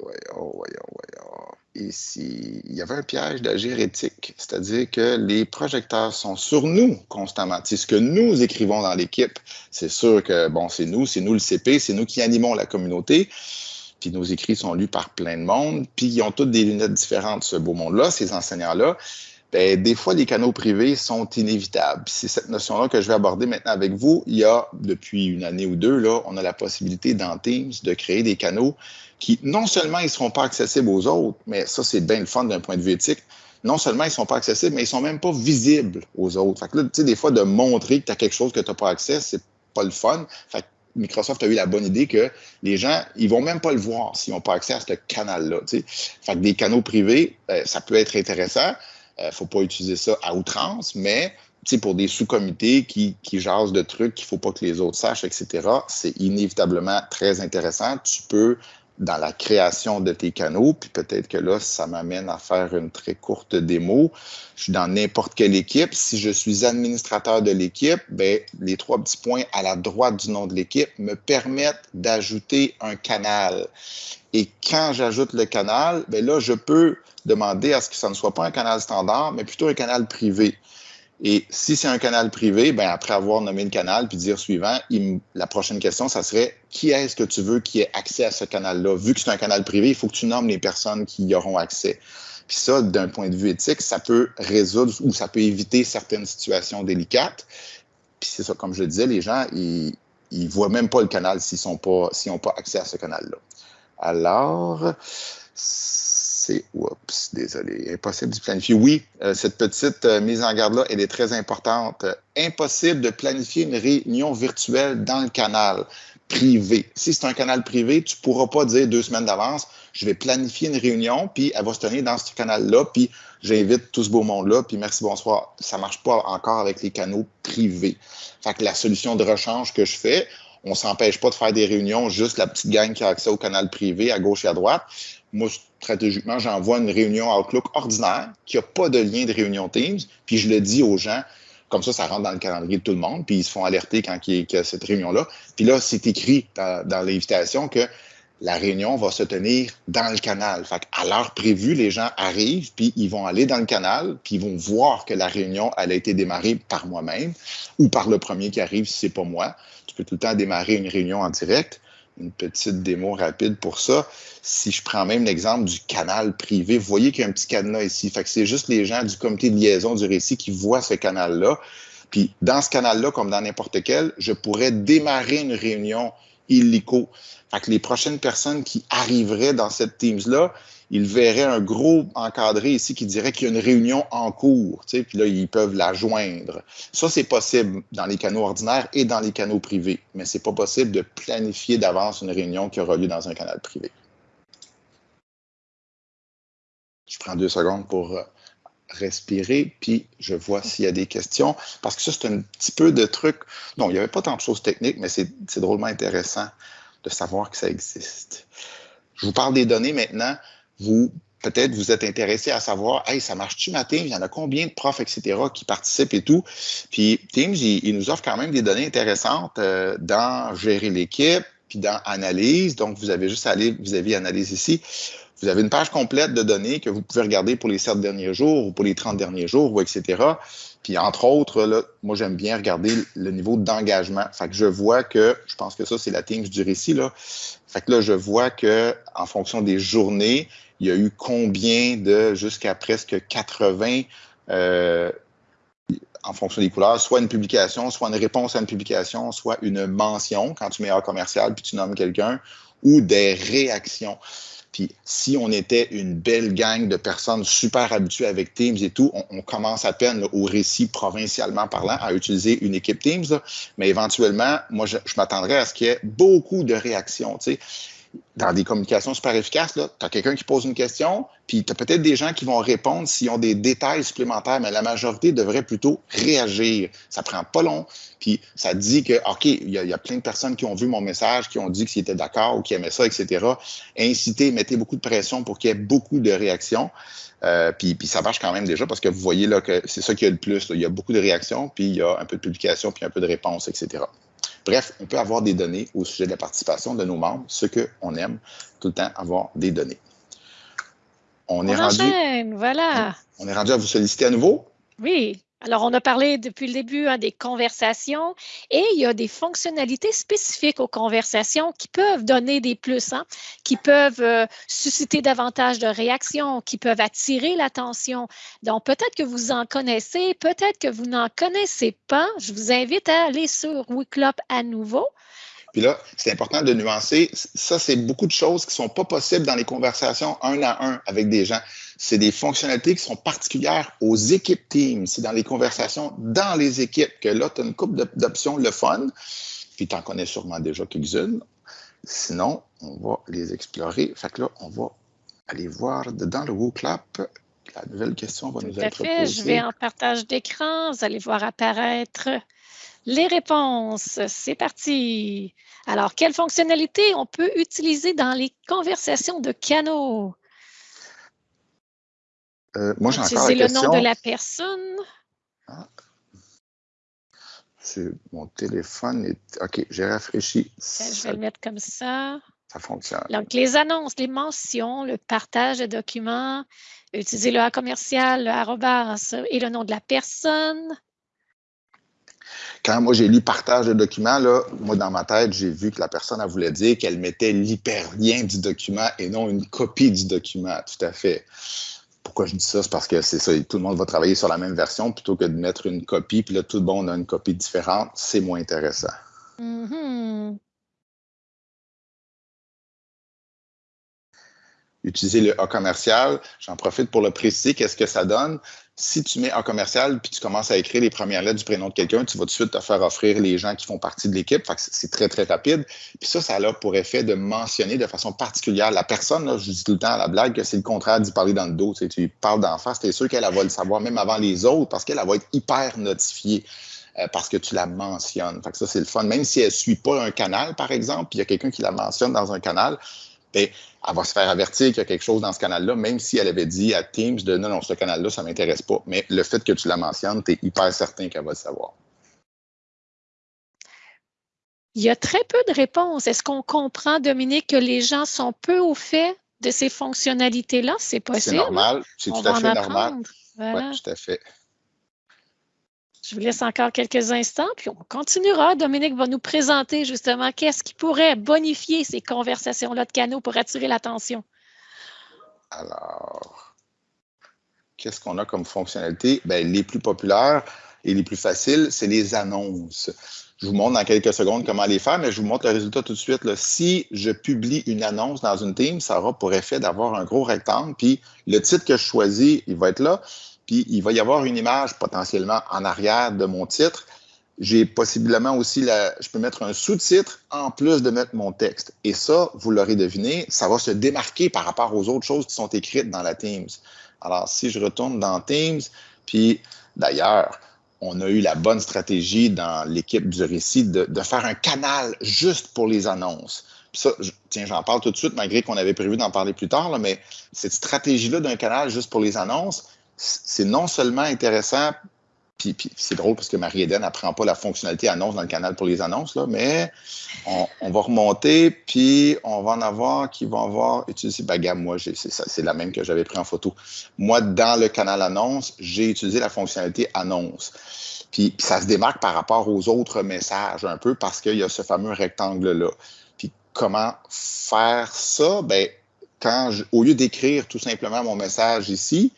voyons, voyons, voyons. Ici, il y avait un piège d'agir éthique, c'est-à-dire que les projecteurs sont sur nous constamment. C'est ce que nous écrivons dans l'équipe. C'est sûr que, bon, c'est nous, c'est nous le CP, c'est nous qui animons la communauté. Puis nos écrits sont lus par plein de monde. Puis ils ont toutes des lunettes différentes, ce beau monde-là, ces enseignants-là. Bien, des fois, les canaux privés sont inévitables. C'est cette notion-là que je vais aborder maintenant avec vous. Il y a, depuis une année ou deux, là, on a la possibilité dans Teams de créer des canaux qui, non seulement ils ne seront pas accessibles aux autres, mais ça, c'est bien le fun d'un point de vue éthique, non seulement ils ne sont pas accessibles, mais ils ne sont même pas visibles aux autres. Fait que là, tu sais, des fois, de montrer que tu as quelque chose que tu n'as pas accès, c'est pas le fun. Fait que Microsoft a eu la bonne idée que les gens, ils vont même pas le voir s'ils n'ont pas accès à ce canal-là. Fait que des canaux privés, euh, ça peut être intéressant. Euh, faut pas utiliser ça à outrance, mais pour des sous-comités qui, qui jasent de trucs qu'il faut pas que les autres sachent, etc., c'est inévitablement très intéressant. Tu peux dans la création de tes canaux, puis peut-être que là, ça m'amène à faire une très courte démo. Je suis dans n'importe quelle équipe. Si je suis administrateur de l'équipe, ben, les trois petits points à la droite du nom de l'équipe me permettent d'ajouter un canal. Et quand j'ajoute le canal, ben là, je peux demander à ce que ça ne soit pas un canal standard, mais plutôt un canal privé. Et si c'est un canal privé, ben après avoir nommé le canal puis dire suivant, la prochaine question, ça serait qui est-ce que tu veux qui ait accès à ce canal-là? Vu que c'est un canal privé, il faut que tu nommes les personnes qui y auront accès. Puis ça, d'un point de vue éthique, ça peut résoudre ou ça peut éviter certaines situations délicates. Puis c'est ça, comme je le disais, les gens, ils, ils voient même pas le canal s'ils sont pas, s'ils n'ont pas accès à ce canal-là. Alors, c'est, oups, désolé, impossible de planifier. Oui, euh, cette petite euh, mise en garde-là, elle est très importante. impossible de planifier une réunion virtuelle dans le canal privé. Si c'est un canal privé, tu ne pourras pas dire deux semaines d'avance, je vais planifier une réunion, puis elle va se tenir dans ce canal-là, puis j'invite tout ce beau monde-là, puis merci, bonsoir. Ça ne marche pas encore avec les canaux privés. Fait que la solution de rechange que je fais, on s'empêche pas de faire des réunions, juste la petite gang qui a accès au canal privé à gauche et à droite. Moi, stratégiquement, j'envoie une réunion Outlook ordinaire qui n'a pas de lien de réunion Teams, puis je le dis aux gens, comme ça, ça rentre dans le calendrier de tout le monde, puis ils se font alerter quand il y a cette réunion-là. Puis là, c'est écrit dans, l'invitation que la réunion va se tenir dans le canal. Fait à l'heure prévue, les gens arrivent, puis ils vont aller dans le canal, puis ils vont voir que la réunion, elle a été démarrée par moi-même ou par le premier qui arrive si c'est pas moi. Tu peux tout le temps démarrer une réunion en direct une petite démo rapide pour ça. Si je prends même l'exemple du canal privé, vous voyez qu'il y a un petit cadenas ici. Fait que c'est juste les gens du comité de liaison du récit qui voient ce canal-là. Puis dans ce canal-là, comme dans n'importe quel, je pourrais démarrer une réunion illico. Fait les prochaines personnes qui arriveraient dans cette Teams-là, ils verraient un gros encadré ici qui dirait qu'il y a une réunion en cours, puis là, ils peuvent la joindre. Ça, c'est possible dans les canaux ordinaires et dans les canaux privés, mais c'est pas possible de planifier d'avance une réunion qui aura lieu dans un canal privé. Je prends deux secondes pour euh, respirer, puis je vois s'il y a des questions, parce que ça, c'est un petit peu de trucs. Non, il n'y avait pas tant de choses techniques, mais c'est drôlement intéressant de savoir que ça existe. Je vous parle des données maintenant. Vous, peut-être, vous êtes intéressé à savoir, hey, ça marche-tu ma Teams? Il y en a combien de profs, etc., qui participent et tout? Puis Teams, il, nous offre quand même des données intéressantes euh, dans gérer l'équipe, puis dans analyse. Donc, vous avez juste à aller vis-à-vis analyse ici. Vous avez une page complète de données que vous pouvez regarder pour les 7 derniers jours ou pour les 30 derniers jours, ou etc. Puis entre autres, là, moi j'aime bien regarder le niveau d'engagement. Fait que je vois que, je pense que ça c'est la Teams du récit là. Fait que là je vois que en fonction des journées, il y a eu combien de jusqu'à presque 80 euh, en fonction des couleurs, soit une publication, soit une réponse à une publication, soit une mention quand tu mets un commercial puis tu nommes quelqu'un, ou des réactions. Puis si on était une belle gang de personnes super habituées avec Teams et tout, on, commence à peine au récit provincialement parlant à utiliser une équipe Teams. mais éventuellement, moi, je, m'attendrais à ce qu'il y ait beaucoup de réactions. Dans des communications super efficaces, tu as quelqu'un qui pose une question, puis tu as peut-être des gens qui vont répondre s'ils ont des détails supplémentaires, mais la majorité devrait plutôt réagir. Ça prend pas long, puis ça dit que, OK, il y, a plein de personnes qui ont vu mon message, qui ont dit qu'ils étaient d'accord ou qui aimaient ça, etc. Incitez, mettez beaucoup de pression pour qu'il y ait beaucoup de réactions. Euh, puis, ça marche quand même déjà parce que vous voyez là que c'est ça qui a le plus. Il y a beaucoup de réactions, puis il y a un peu de publication, puis un peu de réponses, etc. Bref, on peut avoir des données au sujet de la participation de nos membres, ce qu'on aime, tout le temps avoir des données. On, est rendu. voilà. On est rendu à vous solliciter à nouveau? Oui. Alors, on a parlé depuis le début hein, des conversations et il y a des fonctionnalités spécifiques aux conversations qui peuvent donner des plus, hein, qui peuvent euh, susciter davantage de réactions, qui peuvent attirer l'attention. Donc, peut-être que vous en connaissez, peut-être que vous n'en connaissez pas. Je vous invite à aller sur Wiclop à nouveau. Puis là, c'est important de nuancer. Ça, c'est beaucoup de choses qui ne sont pas possibles dans les conversations un à un avec des gens c'est des fonctionnalités qui sont particulières aux équipes Teams. C'est dans les conversations dans les équipes que là, tu as une couple d'options, le fun, puis tu en connais sûrement déjà quelques-unes. Sinon, on va les explorer. Fait que là, on va aller voir dans le WooClap. La nouvelle question va nous être fait. Je vais en partage d'écran. Vous allez voir apparaître les réponses. C'est parti. Alors, quelle fonctionnalité on peut utiliser dans les conversations de canaux? Euh, moi, j'ai encore la le nom de la personne. Ah. Mon téléphone est. OK, j'ai rafraîchi. Ben, je vais le mettre comme ça. Ça fonctionne. Donc, les annonces, les mentions, le partage de documents, utiliser le A commercial, le arrobas et le nom de la personne. Quand moi j'ai lu partage de documents, là, moi dans ma tête, j'ai vu que la personne elle voulait dire qu'elle mettait l'hyperlien du document et non une copie du document. Tout à fait pourquoi je dis ça? C'est parce que c'est ça, tout le monde va travailler sur la même version plutôt que de mettre une copie, puis là, tout le monde a une copie différente. C'est moins intéressant. Mm-hmm. Utiliser le A commercial, j'en profite pour le préciser, qu'est-ce que ça donne? Si tu mets un commercial puis tu commences à écrire les premières lettres du prénom de quelqu'un, tu vas tout de suite te faire offrir les gens qui font partie de l'équipe. c'est très, très rapide. Puis ça, ça a pour effet de mentionner de façon particulière la personne. Là, je dis tout le temps à la blague que c'est le contraire d'y parler dans le dos. Tu parles d'en face, tu es sûr qu'elle va le savoir même avant les autres parce qu'elle va être hyper notifiée euh, parce que tu la mentionnes. Fait que ça, c'est le fun. Même si elle ne suit pas un canal, par exemple, puis il y a quelqu'un qui la mentionne dans un canal, bien, elle va se faire avertir qu'il y a quelque chose dans ce canal-là, même si elle avait dit à Teams de non, non, ce canal-là, ça ne m'intéresse pas. Mais le fait que tu la mentionnes, tu es hyper certain qu'elle va le savoir. Il y a très peu de réponses. Est-ce qu'on comprend, Dominique, que les gens sont peu au fait de ces fonctionnalités-là? C'est possible. C'est normal. C'est tout à fait normal. Oui, tout à fait. Je vous laisse encore quelques instants, puis on continuera. Dominique va nous présenter justement qu'est-ce qui pourrait bonifier ces conversations-là de canaux pour attirer l'attention. Alors, qu'est-ce qu'on a comme fonctionnalité? Bien, les plus populaires et les plus faciles, c'est les annonces. Je vous montre dans quelques secondes comment les faire, mais je vous montre le résultat tout de suite. Si je publie une annonce dans une team, ça aura pour effet d'avoir un gros rectangle, puis le titre que je choisis, il va être là puis il va y avoir une image potentiellement en arrière de mon titre. J'ai possiblement aussi, la, je peux mettre un sous-titre en plus de mettre mon texte. Et ça, vous l'aurez deviné, ça va se démarquer par rapport aux autres choses qui sont écrites dans la Teams. Alors, si je retourne dans Teams, puis d'ailleurs, on a eu la bonne stratégie dans l'équipe du récit de, faire un canal juste pour les annonces. ça, tiens, j'en parle tout de suite, malgré qu'on avait prévu d'en parler plus tard, mais cette stratégie-là d'un canal juste pour les annonces, c'est non seulement intéressant puis, c'est drôle parce que Marie-Hélène n'apprend pas la fonctionnalité annonce dans le canal pour les annonces, là, mais on, va remonter, puis on va en avoir qui vont avoir utilisé. Ben, moi, c'est la même que j'avais pris en photo. Moi, dans le canal annonce, j'ai utilisé la fonctionnalité annonce. Puis, ça se démarque par rapport aux autres messages un peu parce qu'il y a ce fameux rectangle-là. Puis comment faire ça? Ben, quand au lieu d'écrire tout simplement mon message ici,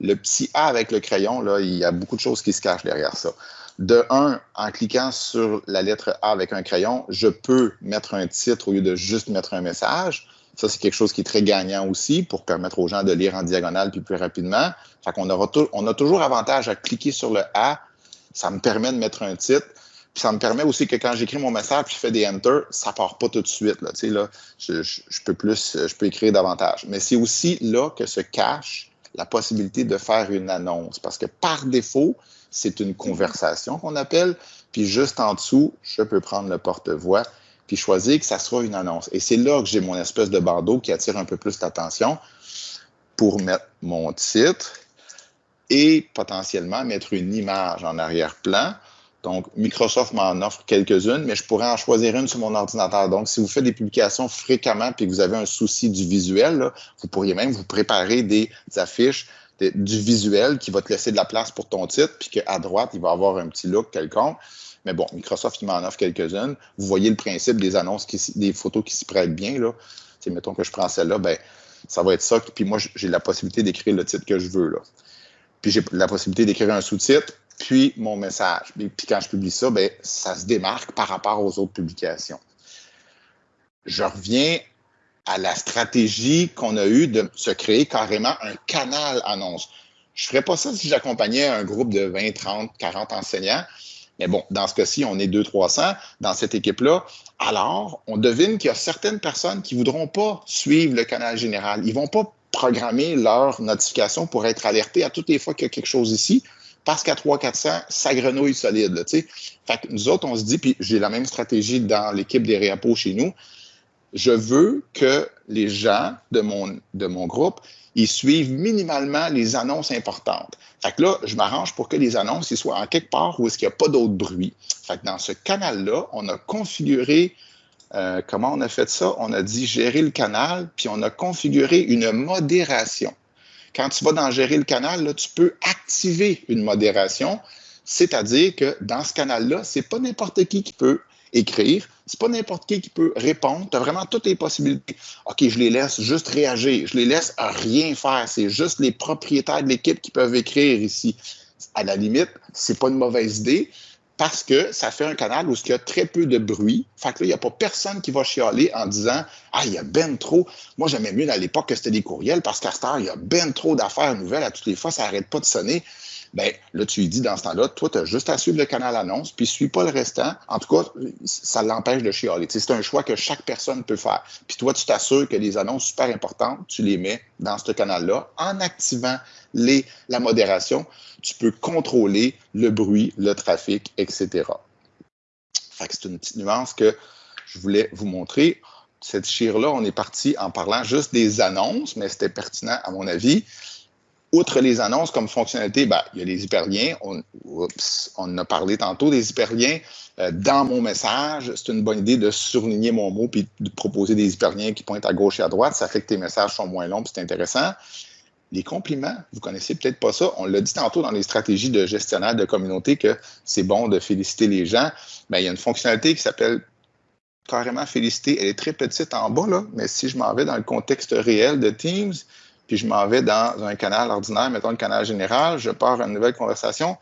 le petit A avec le crayon, il y a beaucoup de choses qui se cachent derrière ça. De un, en cliquant sur la lettre A avec un crayon, je peux mettre un titre au lieu de juste mettre un message. Ça, c'est quelque chose qui est très gagnant aussi pour permettre aux gens de lire en diagonale puis plus rapidement. Qu'on on a toujours avantage à cliquer sur le A. Ça me permet de mettre un titre. Puis ça me permet aussi que quand j'écris mon message puis je fais des enter, ça part pas tout de suite. Peux plus, je peux écrire davantage. Mais c'est aussi là que se cache la possibilité de faire une annonce. Parce que par défaut, c'est une conversation qu'on appelle. Puis juste en dessous, je peux prendre le porte-voix puis choisir que ça soit une annonce. Et c'est là que j'ai mon espèce de bandeau qui attire un peu plus l'attention pour mettre mon titre et potentiellement mettre une image en arrière-plan donc, Microsoft m'en offre quelques-unes, mais je pourrais en choisir une sur mon ordinateur. Donc, si vous faites des publications fréquemment et que vous avez un souci du visuel, vous pourriez même vous préparer des affiches du visuel qui va te laisser de la place pour ton titre, puis qu'à droite, il va avoir un petit look quelconque. Mais bon, Microsoft, il m'en offre quelques-unes. Vous voyez le principe des annonces, des photos qui s'y prêtent bien. Là. mettons que je prends celle-là, ben, ça va être ça. Puis moi, j'ai la possibilité d'écrire le titre que je veux. Là. Puis j'ai la possibilité d'écrire un sous-titre puis mon message. Puis quand je publie ça, ben, ça se démarque par rapport aux autres publications. Je reviens à la stratégie qu'on a eue de se créer carrément un canal annonce. Je ne ferais pas ça si j'accompagnais un groupe de 20, 30, 40 enseignants. Mais bon, dans ce cas-ci, on est 200-300 dans cette équipe-là. Alors, on devine qu'il y a certaines personnes qui ne voudront pas suivre le canal général. Ils ne vont pas programmer leur notification pour être alertés à toutes les fois qu'il y a quelque chose ici parce qu'à 300-400, ça grenouille solide. Là, fait que nous autres, on se dit, puis j'ai la même stratégie dans l'équipe des réapos chez nous, je veux que les gens de mon, de mon groupe, ils suivent minimalement les annonces importantes. Fait que là, je m'arrange pour que les annonces ils soient en quelque part où est-ce qu'il n'y a pas d'autre bruit. Fait que dans ce canal-là, on a configuré, euh, comment on a fait ça? On a dit gérer le canal, puis on a configuré une modération quand tu vas dans gérer le canal, là, tu peux activer une modération, c'est-à-dire que dans ce canal-là, c'est pas n'importe qui qui peut écrire, c'est pas n'importe qui qui peut répondre. Tu as vraiment toutes les possibilités. OK, je les laisse juste réagir, je les laisse rien faire. C'est juste les propriétaires de l'équipe qui peuvent écrire ici. À la limite, c'est pas une mauvaise idée parce que ça fait un canal où il y a très peu de bruit. Fait que là, il n'y a pas personne qui va chialer en disant Ah, il y a ben trop. Moi, j'aimais mieux à l'époque que c'était des courriels parce qu'à ce temps, il y a ben trop d'affaires nouvelles à toutes les fois, ça n'arrête pas de sonner. Ben, là, tu lui dis dans ce temps-là, toi, tu as juste à suivre le canal annonce, puis suis pas le restant. En tout cas, ça l'empêche de chialer. C'est un choix que chaque personne peut faire. Puis toi, tu t'assures que les annonces super importantes, tu les mets dans ce canal-là en activant la modération. Tu peux contrôler le bruit, le trafic, etc. Fait que c'est une petite nuance que je voulais vous montrer. Cette chire-là, on est parti en parlant juste des annonces, mais c'était pertinent à mon avis outre les annonces comme fonctionnalité, ben, il y a les hyperliens. On, on a parlé tantôt des hyperliens. Euh, dans mon message, c'est une bonne idée de surligner mon mot puis de proposer des hyperliens qui pointent à gauche et à droite. Ça fait que tes messages sont moins longs c'est intéressant. Les compliments, vous connaissez peut-être pas ça. On l'a dit tantôt dans les stratégies de gestionnaire de communauté que c'est bon de féliciter les gens. Il y a une fonctionnalité qui s'appelle carrément féliciter. Elle est très petite en bas, mais si je m'en vais dans le contexte réel de Teams, puis je m'en vais dans un canal ordinaire, mettons le canal général, je pars à une nouvelle conversation,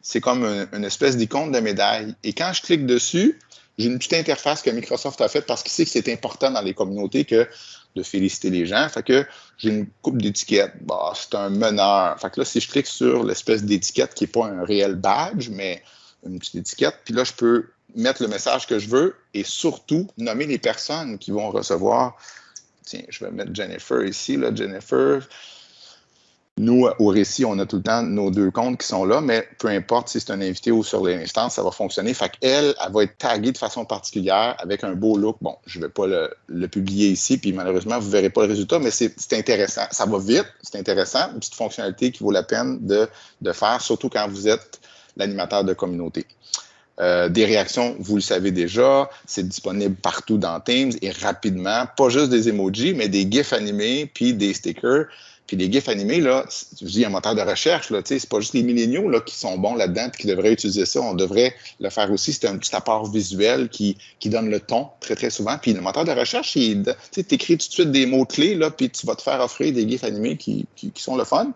c'est comme une, espèce d'icône de médaille. Et quand je clique dessus, j'ai une petite interface que Microsoft a faite parce qu'il sait que c'est important dans les communautés que de féliciter les gens. Fait que j'ai une coupe d'étiquettes. Bah, c'est un meneur. Fait que là, si je clique sur l'espèce d'étiquette qui n'est pas un réel badge, mais une petite étiquette, puis là, je peux mettre le message que je veux et surtout nommer les personnes qui vont recevoir Tiens, je vais mettre Jennifer ici, là, Jennifer. Nous, au récit, on a tout le temps nos deux comptes qui sont là, mais peu importe si c'est un invité ou sur l'instance, ça va fonctionner. Fait qu'elle, elle va être taguée de façon particulière avec un beau look. Bon, je ne vais pas le, publier ici, puis malheureusement, vous ne verrez pas le résultat, mais c'est intéressant. Ça va vite, c'est intéressant, une petite fonctionnalité qui vaut la peine de faire, surtout quand vous êtes l'animateur de communauté. Euh, des réactions, vous le savez déjà, c'est disponible partout dans Teams et rapidement, pas juste des emojis, mais des GIFs animés, puis des stickers. Puis les GIFs animés, là, je dis un moteur de recherche, là, c'est pas juste les milléniaux là, qui sont bons là-dedans et qui devraient utiliser ça. On devrait le faire aussi. C'est un petit apport visuel qui, qui donne le ton très, très souvent. Puis le moteur de recherche, tu écris tout de suite des mots-clés, là, puis tu vas te faire offrir des GIFs animés qui, qui sont le fun.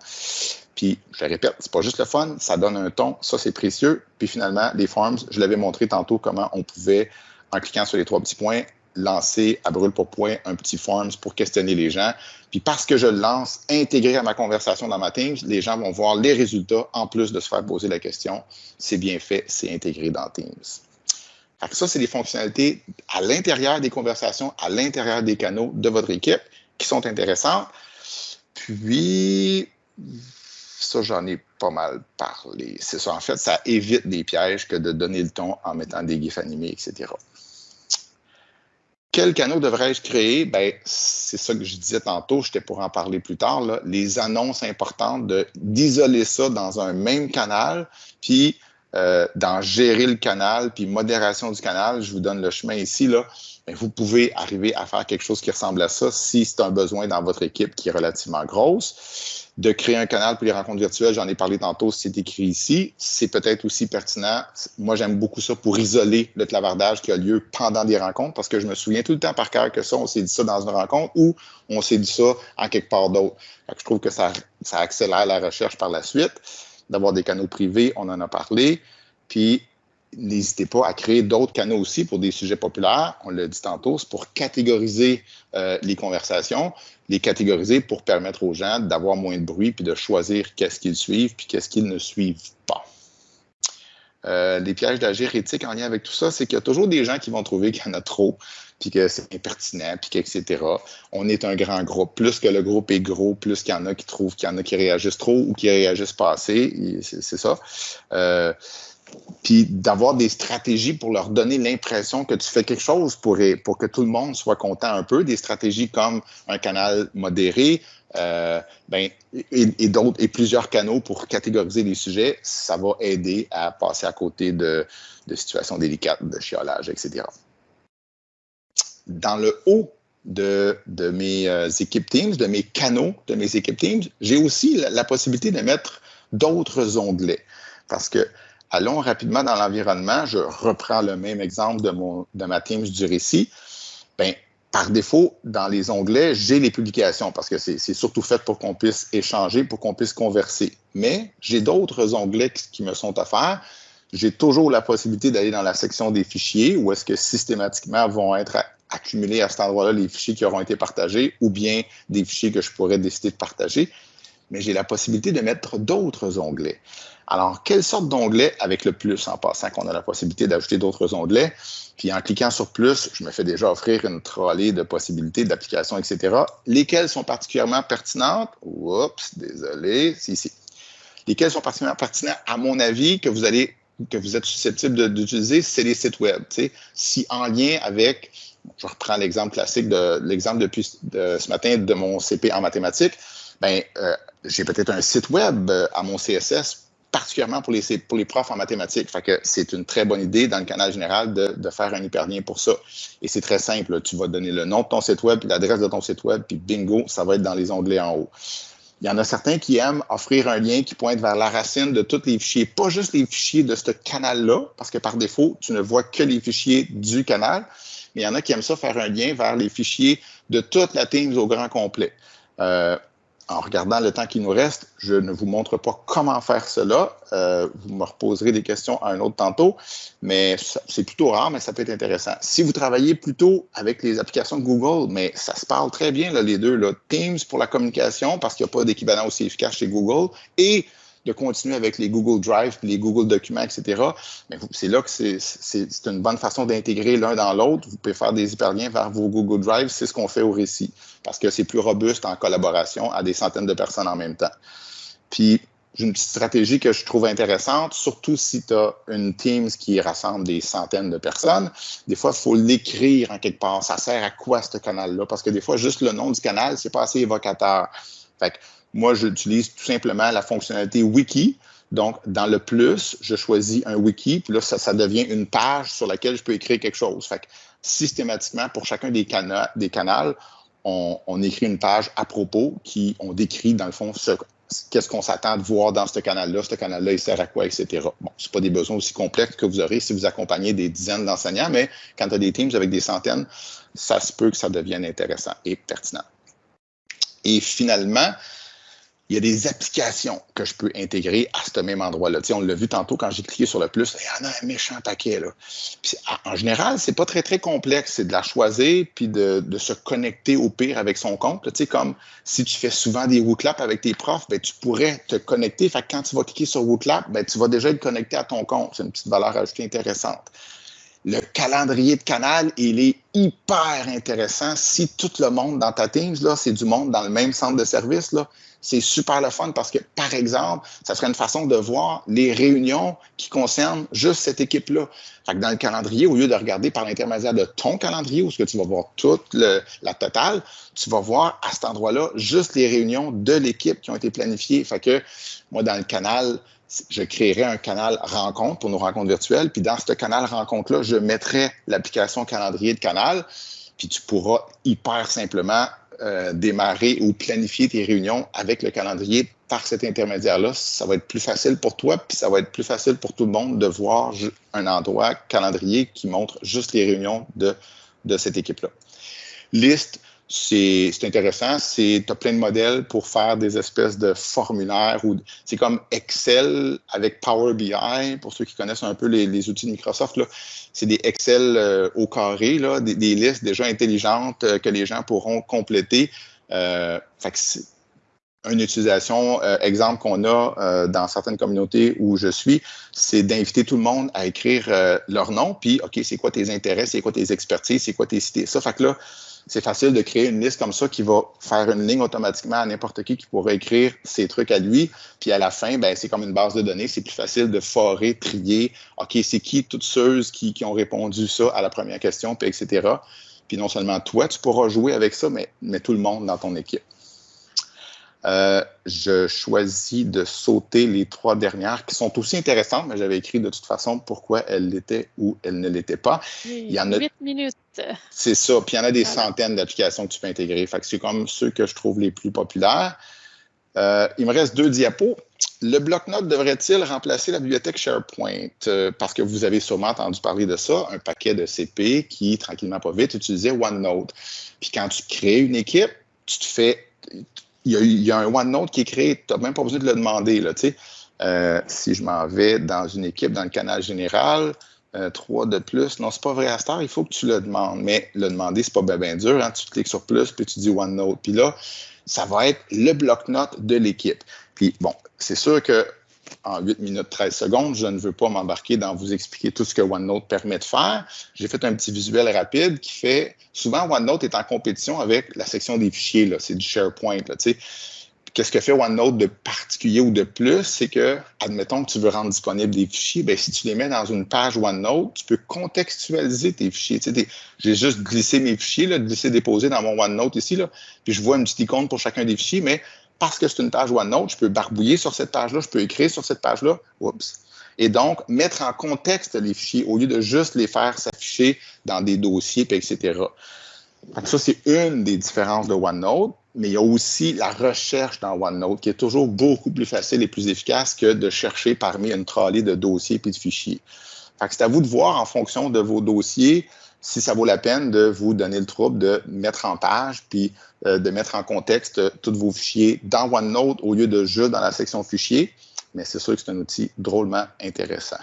Puis, je répète, c'est pas juste le fun, ça donne un ton, ça c'est précieux. Puis finalement, les forms, je l'avais montré tantôt comment on pouvait, en cliquant sur les trois petits points, lancer à brûle pour point un petit forms pour questionner les gens. Puis parce que je le lance intégré à ma conversation dans ma Teams, les gens vont voir les résultats en plus de se faire poser la question. C'est bien fait, c'est intégré dans Teams. Ça, c'est des fonctionnalités à l'intérieur des conversations, à l'intérieur des canaux de votre équipe qui sont intéressantes. Puis, ça, j'en ai pas mal parlé. C'est ça, en fait, ça évite des pièges que de donner le ton en mettant des gifs animés, etc. Quel canal devrais-je créer? Ben, c'est ça que je disais tantôt, j'étais pour en parler plus tard. Les annonces importantes, d'isoler ça dans un même canal, puis euh, dans gérer le canal, puis modération du canal, je vous donne le chemin ici. Là, ben, vous pouvez arriver à faire quelque chose qui ressemble à ça si c'est un besoin dans votre équipe qui est relativement grosse de créer un canal pour les rencontres virtuelles, j'en ai parlé tantôt, c'est écrit ici. C'est peut-être aussi pertinent. Moi, j'aime beaucoup ça pour isoler le clavardage qui a lieu pendant des rencontres parce que je me souviens tout le temps par cœur que ça, on s'est dit ça dans une rencontre ou on s'est dit ça en quelque part d'autre. Je trouve que ça, ça accélère la recherche par la suite. D'avoir des canaux privés, on en a parlé. Puis, n'hésitez pas à créer d'autres canaux aussi pour des sujets populaires. On l'a dit tantôt, c'est pour catégoriser euh, les conversations, les catégoriser pour permettre aux gens d'avoir moins de bruit puis de choisir qu'est-ce qu'ils suivent puis qu'est-ce qu'ils ne suivent pas. Euh, les pièges d'agir éthique en lien avec tout ça, c'est qu'il y a toujours des gens qui vont trouver qu'il y en a trop, puis que c'est impertinent, puis etc. On est un grand groupe. Plus que le groupe est gros, plus qu'il y en a qui trouvent qu'il y en a qui réagissent trop ou qui réagissent pas assez. C'est ça. Euh, puis d'avoir des stratégies pour leur donner l'impression que tu fais quelque chose pour, pour que tout le monde soit content un peu, des stratégies comme un canal modéré, euh, ben, et, et plusieurs canaux pour catégoriser les sujets, ça va aider à passer à côté de, de situations délicates, de chiolage, etc. Dans le haut de, de mes euh, équipes Teams, de mes canaux de mes équipes Teams, j'ai aussi la, la possibilité de mettre d'autres onglets. Parce que Allons rapidement dans l'environnement. Je reprends le même exemple de, mon, ma Teams du récit. Bien, par défaut, dans les onglets, j'ai les publications parce que c'est surtout fait pour qu'on puisse échanger, pour qu'on puisse converser. Mais j'ai d'autres onglets qui me sont offerts. J'ai toujours la possibilité d'aller dans la section des fichiers où est-ce que systématiquement vont être accumulés à cet endroit-là les fichiers qui auront été partagés ou bien des fichiers que je pourrais décider de partager. Mais j'ai la possibilité de mettre d'autres onglets. Alors, quelle sorte d'onglet avec le plus en passant qu'on a la possibilité d'ajouter d'autres onglets? Puis en cliquant sur plus, je me fais déjà offrir une trolley de possibilités d'applications, etc. Lesquelles sont particulièrement pertinentes? Oups, désolé. Si, si. Lesquelles sont particulièrement pertinentes, à mon avis, que vous allez que vous êtes susceptible d'utiliser, c'est les sites web. Si en lien avec, je reprends l'exemple classique de l'exemple depuis de, ce matin de mon CP en mathématiques, ben, euh, j'ai peut-être un site web euh, à mon CSS particulièrement pour les, pour les profs en mathématiques. Fait que c'est une très bonne idée dans le canal général de, de faire un hyperlien pour ça. Et c'est très simple. Tu vas donner le nom de ton site web, l'adresse de ton site web, puis bingo, ça va être dans les onglets en haut. Il y en a certains qui aiment offrir un lien qui pointe vers la racine de tous les fichiers, pas juste les fichiers de ce canal-là, parce que par défaut, tu ne vois que les fichiers du canal, mais il y en a qui aiment ça faire un lien vers les fichiers de toute la Teams au grand complet. Euh, en regardant le temps qui nous reste, je ne vous montre pas comment faire cela. Euh, vous me reposerez des questions à un autre tantôt, mais c'est plutôt rare, mais ça peut être intéressant. Si vous travaillez plutôt avec les applications de Google, mais ça se parle très bien, là, les deux. Là. Teams pour la communication, parce qu'il n'y a pas d'équivalent aussi efficace chez Google, et de continuer avec les Google Drive, les Google Documents, etc. Mais c'est là que c'est une bonne façon d'intégrer l'un dans l'autre. Vous pouvez faire des hyperliens vers vos Google Drive. C'est ce qu'on fait au récit parce que c'est plus robuste en collaboration à des centaines de personnes en même temps. Puis j'ai une petite stratégie que je trouve intéressante, surtout si tu as une Teams qui rassemble des centaines de personnes. Des fois, il faut l'écrire en quelque part. Ça sert à quoi ce canal-là? Parce que des fois, juste le nom du canal, c'est pas assez évocateur. Fait que moi, j'utilise tout simplement la fonctionnalité wiki. Donc, dans le plus, je choisis un wiki, puis là, ça, devient une page sur laquelle je peux écrire quelque chose. Fait que systématiquement, pour chacun des, cana des canaux, on, on, écrit une page à propos qui on décrit, dans le fond, ce, qu'est-ce qu'on s'attend de voir dans ce canal-là, ce canal-là, il sert à quoi, etc. Bon, ce pas des besoins aussi complexes que vous aurez si vous accompagnez des dizaines d'enseignants, mais quand tu as des teams avec des centaines, ça se peut que ça devienne intéressant et pertinent. Et finalement, il y a des applications que je peux intégrer à ce même endroit-là. On l'a vu tantôt quand j'ai cliqué sur le plus, il y en a un méchant paquet. Là. En général, c'est pas très, très complexe. C'est de la choisir puis de, se connecter au pire avec son compte. Comme si tu fais souvent des WooClap avec tes profs, ben, tu pourrais te connecter. Fait que quand tu vas cliquer sur WooClap, ben, tu vas déjà être connecté à ton compte. C'est une petite valeur ajoutée intéressante. Le calendrier de canal, il est hyper intéressant. Si tout le monde dans ta Teams, c'est du monde dans le même centre de service, là, c'est super le fun parce que, par exemple, ça serait une façon de voir les réunions qui concernent juste cette équipe-là. Fait dans le calendrier, au lieu de regarder par l'intermédiaire de ton calendrier, où ce que tu vas voir toute la totale, tu vas voir à cet endroit-là juste les réunions de l'équipe qui ont été planifiées. Fait que moi, dans le canal, je créerais un canal rencontre pour nos rencontres virtuelles. Puis dans ce canal rencontre-là, je mettrais l'application calendrier de canal. Puis tu pourras hyper simplement euh, démarrer ou planifier tes réunions avec le calendrier par cet intermédiaire-là. Ça va être plus facile pour toi, puis ça va être plus facile pour tout le monde de voir un endroit calendrier qui montre juste les réunions de, de cette équipe-là. Liste, c'est intéressant. Tu as plein de modèles pour faire des espèces de formulaires. ou C'est comme Excel avec Power BI, pour ceux qui connaissent un peu les, outils de Microsoft. C'est des Excel euh, au carré, là, des, listes déjà intelligentes euh, que les gens pourront compléter. Euh, une utilisation, euh, exemple qu'on a dans certaines communautés où je suis, c'est d'inviter tout le monde à écrire leur nom, puis OK, c'est quoi tes intérêts, c'est quoi tes expertises, c'est quoi tes cités. Ça fait que là, c'est facile de créer une liste comme ça qui va faire une ligne automatiquement à n'importe qui qui pourrait écrire ses trucs à lui. Puis à la fin, ben, c'est comme une base de données. C'est plus facile de forer, trier. OK, c'est qui toutes ceux qui, qui, ont répondu ça à la première question, puis etc. Puis non seulement toi, tu pourras jouer avec ça, mais, mais tout le monde dans ton équipe. Euh, je choisis de sauter les trois dernières qui sont aussi intéressantes, mais j'avais écrit de toute façon pourquoi elles l'étaient ou elles ne l'étaient pas. il y en a. Minutes. C'est ça. Puis il y en a des centaines d'applications que tu peux intégrer. Fait que c'est comme ceux que je trouve les plus populaires. Euh, il me reste deux diapos. Le bloc-notes devrait-il remplacer la bibliothèque SharePoint? Euh, parce que vous avez sûrement entendu parler de ça, un paquet de CP qui, tranquillement pas vite, utilisait OneNote. Puis quand tu crées une équipe, tu te fais il y, a, un OneNote qui est créé, tu n'as même pas besoin de le demander. Là, euh, si je m'en vais dans une équipe, dans le canal général, euh, 3 de plus, non, c'est pas vrai à il faut que tu le demandes. Mais le demander, c'est pas bien dur. Hein, tu cliques sur plus, puis tu dis OneNote. Puis là, ça va être le bloc-notes de l'équipe. Puis bon, c'est sûr que en 8 minutes 13 secondes. Je ne veux pas m'embarquer dans vous expliquer tout ce que OneNote permet de faire. J'ai fait un petit visuel rapide qui fait souvent OneNote est en compétition avec la section des fichiers. C'est du SharePoint. Qu'est-ce que fait OneNote de particulier ou de plus? C'est que, admettons que tu veux rendre disponible des fichiers, bien, si tu les mets dans une page OneNote, tu peux contextualiser tes fichiers. J'ai juste glissé mes fichiers, là, glissé, déposé dans mon OneNote ici, là, puis je vois une petite icône pour chacun des fichiers, mais parce que c'est une page OneNote, je peux barbouiller sur cette page-là, je peux écrire sur cette page-là. Oups. Et donc, mettre en contexte les fichiers au lieu de juste les faire s'afficher dans des dossiers, etc. ça, c'est une des différences de OneNote, mais il y a aussi la recherche dans OneNote qui est toujours beaucoup plus facile et plus efficace que de chercher parmi une trolley de dossiers et de fichiers. c'est à vous de voir en fonction de vos dossiers si ça vaut la peine de vous donner le trouble de mettre en page puis euh, de mettre en contexte euh, tous vos fichiers dans OneNote au lieu de juste dans la section fichiers. Mais c'est sûr que c'est un outil drôlement intéressant.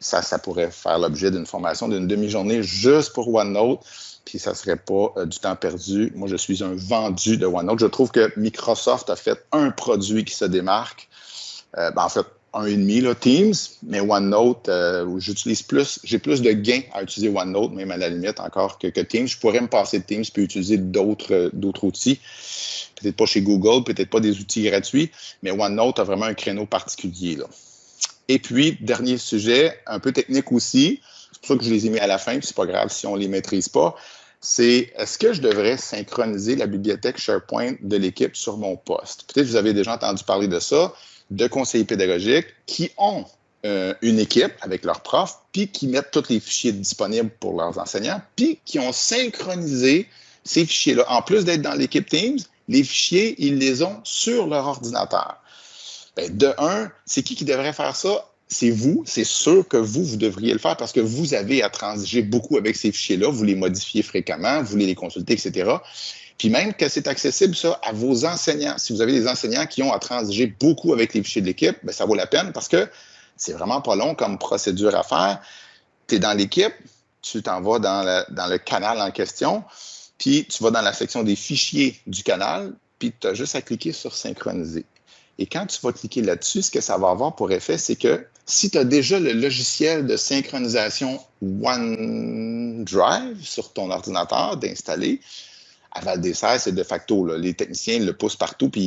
Ça, ça pourrait faire l'objet d'une formation d'une demi-journée juste pour OneNote, puis ça ne serait pas euh, du temps perdu. Moi, je suis un vendu de OneNote. Je trouve que Microsoft a fait un produit qui se démarque. Ben, en fait, un et demi, là, Teams, mais OneNote, euh, j'utilise plus, j'ai plus de gains à utiliser OneNote, même à la limite encore que, Teams. Je pourrais me passer de Teams puis utiliser d'autres, d'autres outils. Peut-être pas chez Google, peut-être pas des outils gratuits, mais OneNote a vraiment un créneau particulier. Là. Et puis, dernier sujet, un peu technique aussi, c'est pour ça que je les ai mis à la fin, puis c'est pas grave si on les maîtrise pas, c'est est-ce que je devrais synchroniser la bibliothèque SharePoint de l'équipe sur mon poste? Peut-être que vous avez déjà entendu parler de ça, de conseillers pédagogiques qui ont euh, une équipe avec leurs profs, puis qui mettent tous les fichiers disponibles pour leurs enseignants, puis qui ont synchronisé ces fichiers-là. En plus d'être dans l'équipe Teams, les fichiers, ils les ont sur leur ordinateur. Ben, de un, c'est qui qui devrait faire ça? c'est vous, c'est sûr que vous, vous devriez le faire parce que vous avez à transiger beaucoup avec ces fichiers-là, vous les modifiez fréquemment, vous voulez les consulter, etc. Puis même que c'est accessible, ça, à vos enseignants. Si vous avez des enseignants qui ont à transiger beaucoup avec les fichiers de l'équipe, ben, ça vaut la peine parce que c'est vraiment pas long comme procédure à faire. Tu es dans l'équipe, tu t'en vas dans, dans le canal en question, puis tu vas dans la section des fichiers du canal, puis tu as juste à cliquer sur synchroniser. Et quand tu vas cliquer là-dessus, ce que ça va avoir pour effet, c'est que si tu as déjà le logiciel de synchronisation OneDrive sur ton ordinateur d'installer, à Val des c'est de facto. Là. Les techniciens le poussent partout, puis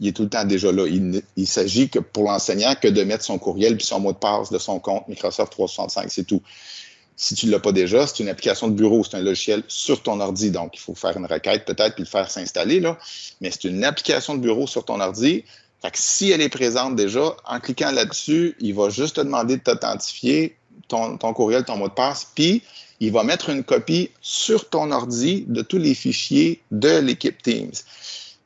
il est, tout le temps déjà là. Il, il s'agit que pour l'enseignant que de mettre son courriel puis son mot de passe de son compte Microsoft 365, c'est tout. Si tu ne l'as pas déjà, c'est une application de bureau, c'est un logiciel sur ton ordi, donc il faut faire une requête peut-être puis le faire s'installer, là. mais c'est une application de bureau sur ton ordi. Fait que si elle est présente déjà, en cliquant là-dessus, il va juste te demander de t'authentifier, ton, ton, courriel, ton mot de passe, puis il va mettre une copie sur ton ordi de tous les fichiers de l'équipe Teams.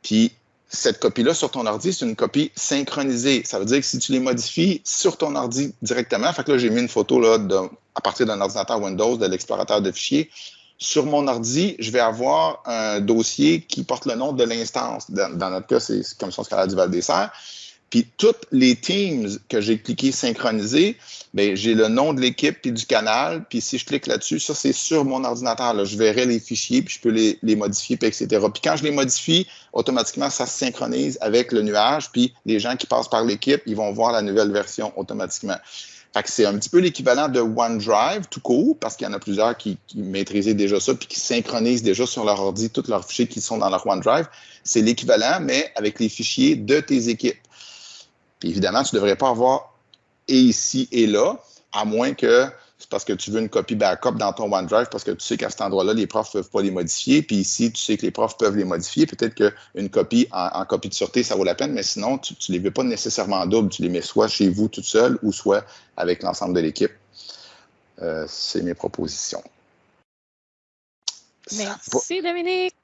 Puis cette copie-là sur ton ordi, c'est une copie synchronisée. Ça veut dire que si tu les modifies sur ton ordi directement, fait que là, j'ai mis une photo à partir d'un ordinateur Windows, de l'explorateur de fichiers, sur mon ordi, je vais avoir un dossier qui porte le nom de l'instance. Dans, notre cas, c'est Commission scalaire du Val-des-Serres. Puis toutes les teams que j'ai cliqué synchroniser, ben j'ai le nom de l'équipe puis du canal. Puis si je clique là-dessus, ça c'est sur mon ordinateur. Là. Je verrai les fichiers puis je peux les, les modifier puis etc. Puis quand je les modifie, automatiquement ça se synchronise avec le nuage. Puis les gens qui passent par l'équipe, ils vont voir la nouvelle version automatiquement c'est un petit peu l'équivalent de OneDrive tout court, parce qu'il y en a plusieurs qui, qui, maîtrisaient déjà ça, puis qui synchronisent déjà sur leur ordi tous leurs fichiers qui sont dans leur OneDrive. C'est l'équivalent, mais avec les fichiers de tes équipes. Évidemment, tu ne devrais pas avoir et ici et là, à moins que c'est parce que tu veux une copie backup dans ton OneDrive parce que tu sais qu'à cet endroit-là, les profs ne peuvent pas les modifier. Puis ici, tu sais que les profs peuvent les modifier. Peut-être qu'une copie en, copie de sûreté, ça vaut la peine, mais sinon, tu ne les veux pas nécessairement en double. Tu les mets soit chez vous toute seule ou soit avec l'ensemble de l'équipe. Euh, c'est mes propositions. Merci, Dominique.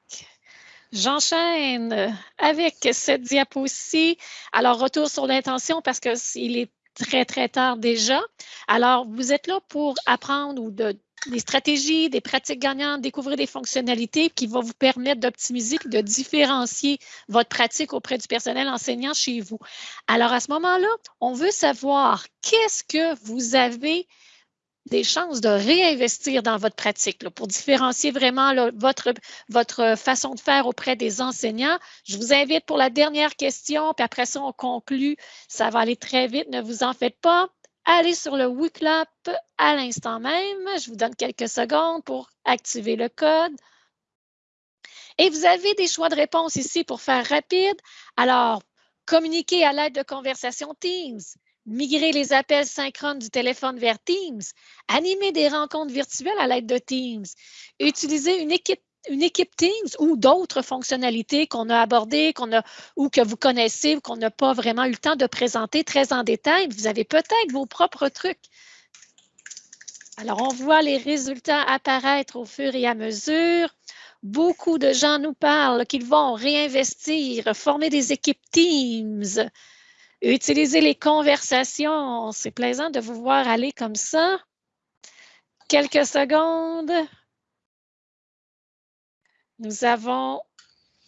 J'enchaîne avec cette diapo ci Alors, retour sur l'intention parce qu'il est très, très tard déjà. Alors, vous êtes là pour apprendre ou de, des stratégies, des pratiques gagnantes, découvrir des fonctionnalités qui vont vous permettre d'optimiser de différencier votre pratique auprès du personnel enseignant chez vous. Alors, à ce moment-là, on veut savoir qu'est-ce que vous avez des chances de réinvestir dans votre pratique pour différencier vraiment votre, façon de faire auprès des enseignants. Je vous invite pour la dernière question, puis après ça, on conclut. Ça va aller très vite, ne vous en faites pas. Allez sur le WICLAP à l'instant même. Je vous donne quelques secondes pour activer le code. Et vous avez des choix de réponse ici pour faire rapide. Alors, communiquer à l'aide de conversation Teams, migrer les appels synchrones du téléphone vers Teams, animer des rencontres virtuelles à l'aide de Teams, utiliser une équipe Teams ou d'autres fonctionnalités qu'on a abordées, qu'on a ou que vous connaissez ou qu'on n'a pas vraiment eu le temps de présenter très en détail. Vous avez peut-être vos propres trucs. Alors, on voit les résultats apparaître au fur et à mesure. Beaucoup de gens nous parlent qu'ils vont réinvestir, former des équipes Teams, Utilisez les conversations. C'est plaisant de vous voir aller comme ça. Quelques secondes. Nous avons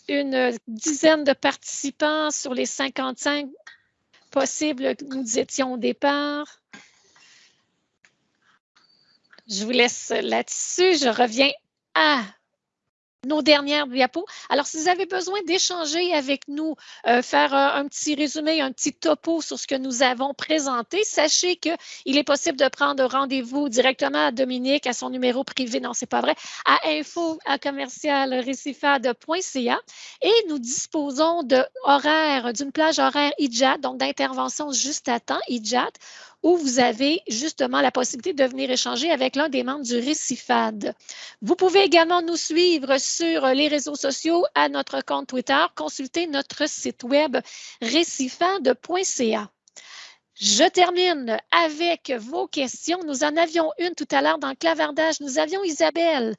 une dizaine de participants sur les 55 possibles que nous étions au départ. Je vous laisse là-dessus. Je reviens à nos dernières diapos. Alors, si vous avez besoin d'échanger avec nous, euh, faire euh, un petit résumé, un petit topo sur ce que nous avons présenté, sachez qu'il est possible de prendre rendez-vous directement à Dominique, à son numéro privé, non, c'est pas vrai, à info à commercial et nous disposons de d'une plage horaire IJAT, donc d'intervention juste à temps IJAT, où vous avez justement la possibilité de venir échanger avec l'un des membres du Récifad. Vous pouvez également nous suivre sur les réseaux sociaux à notre compte Twitter, consulter notre site web récifad.ca. Je termine avec vos questions. Nous en avions une tout à l'heure dans le clavardage. Nous avions Isabelle.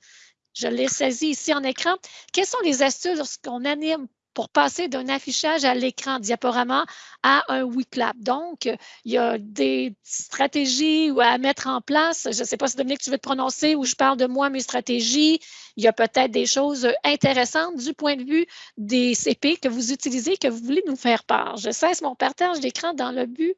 Je l'ai saisie ici en écran. Quelles sont les astuces lorsqu'on anime pour passer d'un affichage à l'écran diaporama à un WeClap. Donc, il y a des stratégies à mettre en place. Je ne sais pas si Dominique, tu veux te prononcer ou je parle de moi, mes stratégies. Il y a peut-être des choses intéressantes du point de vue des CP que vous utilisez, que vous voulez nous faire part. Je cesse mon partage d'écran dans le but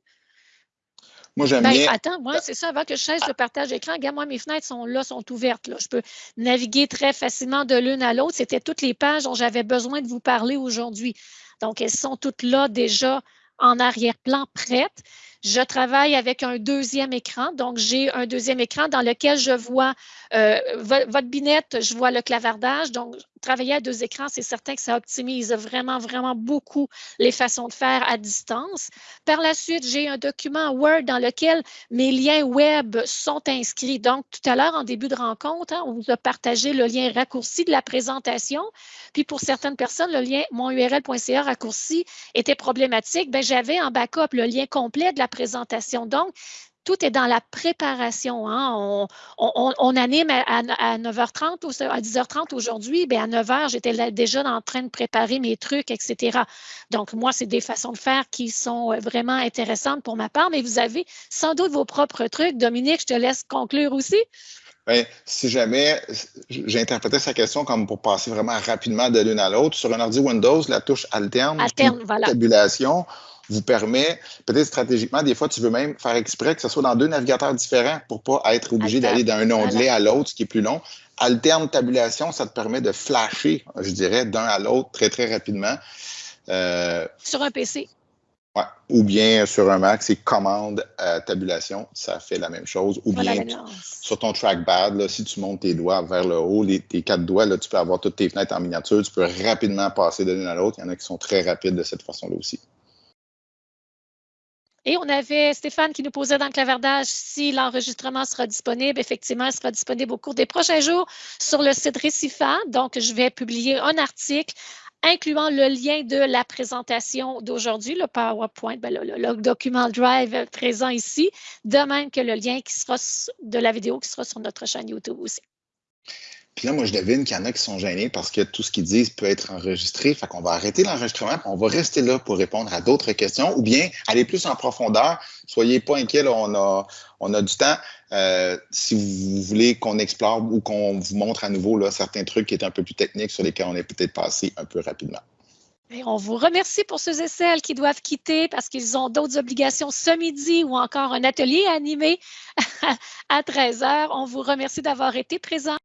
moi, j'aime ben, bien. Attends, moi, c'est ça, avant que je cesse le partage d'écran, regarde, moi, mes fenêtres sont là, sont ouvertes. Là. Je peux naviguer très facilement de l'une à l'autre. C'était toutes les pages dont j'avais besoin de vous parler aujourd'hui. Donc, elles sont toutes là déjà en arrière-plan prêtes. Je travaille avec un deuxième écran. Donc, j'ai un deuxième écran dans lequel je vois euh, votre binette, je vois le clavardage. Donc, travailler à deux écrans, c'est certain que ça optimise vraiment, vraiment beaucoup les façons de faire à distance. Par la suite, j'ai un document Word dans lequel mes liens web sont inscrits. Donc, tout à l'heure, en début de rencontre, hein, on vous a partagé le lien raccourci de la présentation. Puis, pour certaines personnes, le lien monurl.ca raccourci était problématique. Ben, j'avais en backup le lien complet de la présentation. Donc, tout est dans la préparation. Hein. On, anime à, 9h30 ou à 10h30 aujourd'hui. Bien, à 9h, j'étais déjà en train de préparer mes trucs, etc. Donc, moi, c'est des façons de faire qui sont euh, vraiment intéressantes pour ma part, mais vous avez sans doute vos propres trucs. Dominique, je te laisse conclure aussi. Bien, si jamais j'ai interprété sa question comme pour passer vraiment rapidement de l'une à l'autre, sur un ordi Windows, la touche alterne, alterne voilà. tabulation, vous permet, peut-être stratégiquement, des fois, tu veux même faire exprès que ce soit dans deux navigateurs différents pour pas être obligé d'aller d'un onglet à l'autre, ce qui est plus long. Alterne tabulation, ça te permet de flasher, je dirais, d'un à l'autre très, très rapidement. Euh, sur un PC. Ouais. Ou bien sur un Mac, c'est commande tabulation, ça fait la même chose. Ou bien sur ton trackpad, là, si tu montes tes doigts vers le haut, les, tes quatre doigts, là, tu peux avoir toutes tes fenêtres en miniature, tu peux rapidement passer de l'une à l'autre. Il y en a qui sont très rapides de cette façon-là aussi. Et on avait Stéphane qui nous posait dans le clavardage si l'enregistrement sera disponible. Effectivement, il sera disponible au cours des prochains jours sur le site Récifat. Donc, je vais publier un article incluant le lien de la présentation d'aujourd'hui, le PowerPoint, ben, le, document Drive présent ici, de même que le lien qui sera de la vidéo qui sera sur notre chaîne YouTube aussi. Puis là, moi, je devine qu'il y en a qui sont gênés parce que tout ce qu'ils disent peut être enregistré. Fait qu'on va arrêter l'enregistrement, on va rester là pour répondre à d'autres questions ou bien aller plus en profondeur. Soyez pas inquiets, on, a, on a du temps. Euh, si vous voulez qu'on explore ou qu'on vous montre à nouveau là, certains trucs qui étaient un peu plus techniques sur lesquels on est peut-être passé un peu rapidement. On vous remercie pour ceux et celles qui doivent quitter parce qu'ils ont d'autres obligations ce midi ou encore un atelier animé à 13 heures. On vous remercie d'avoir été présents.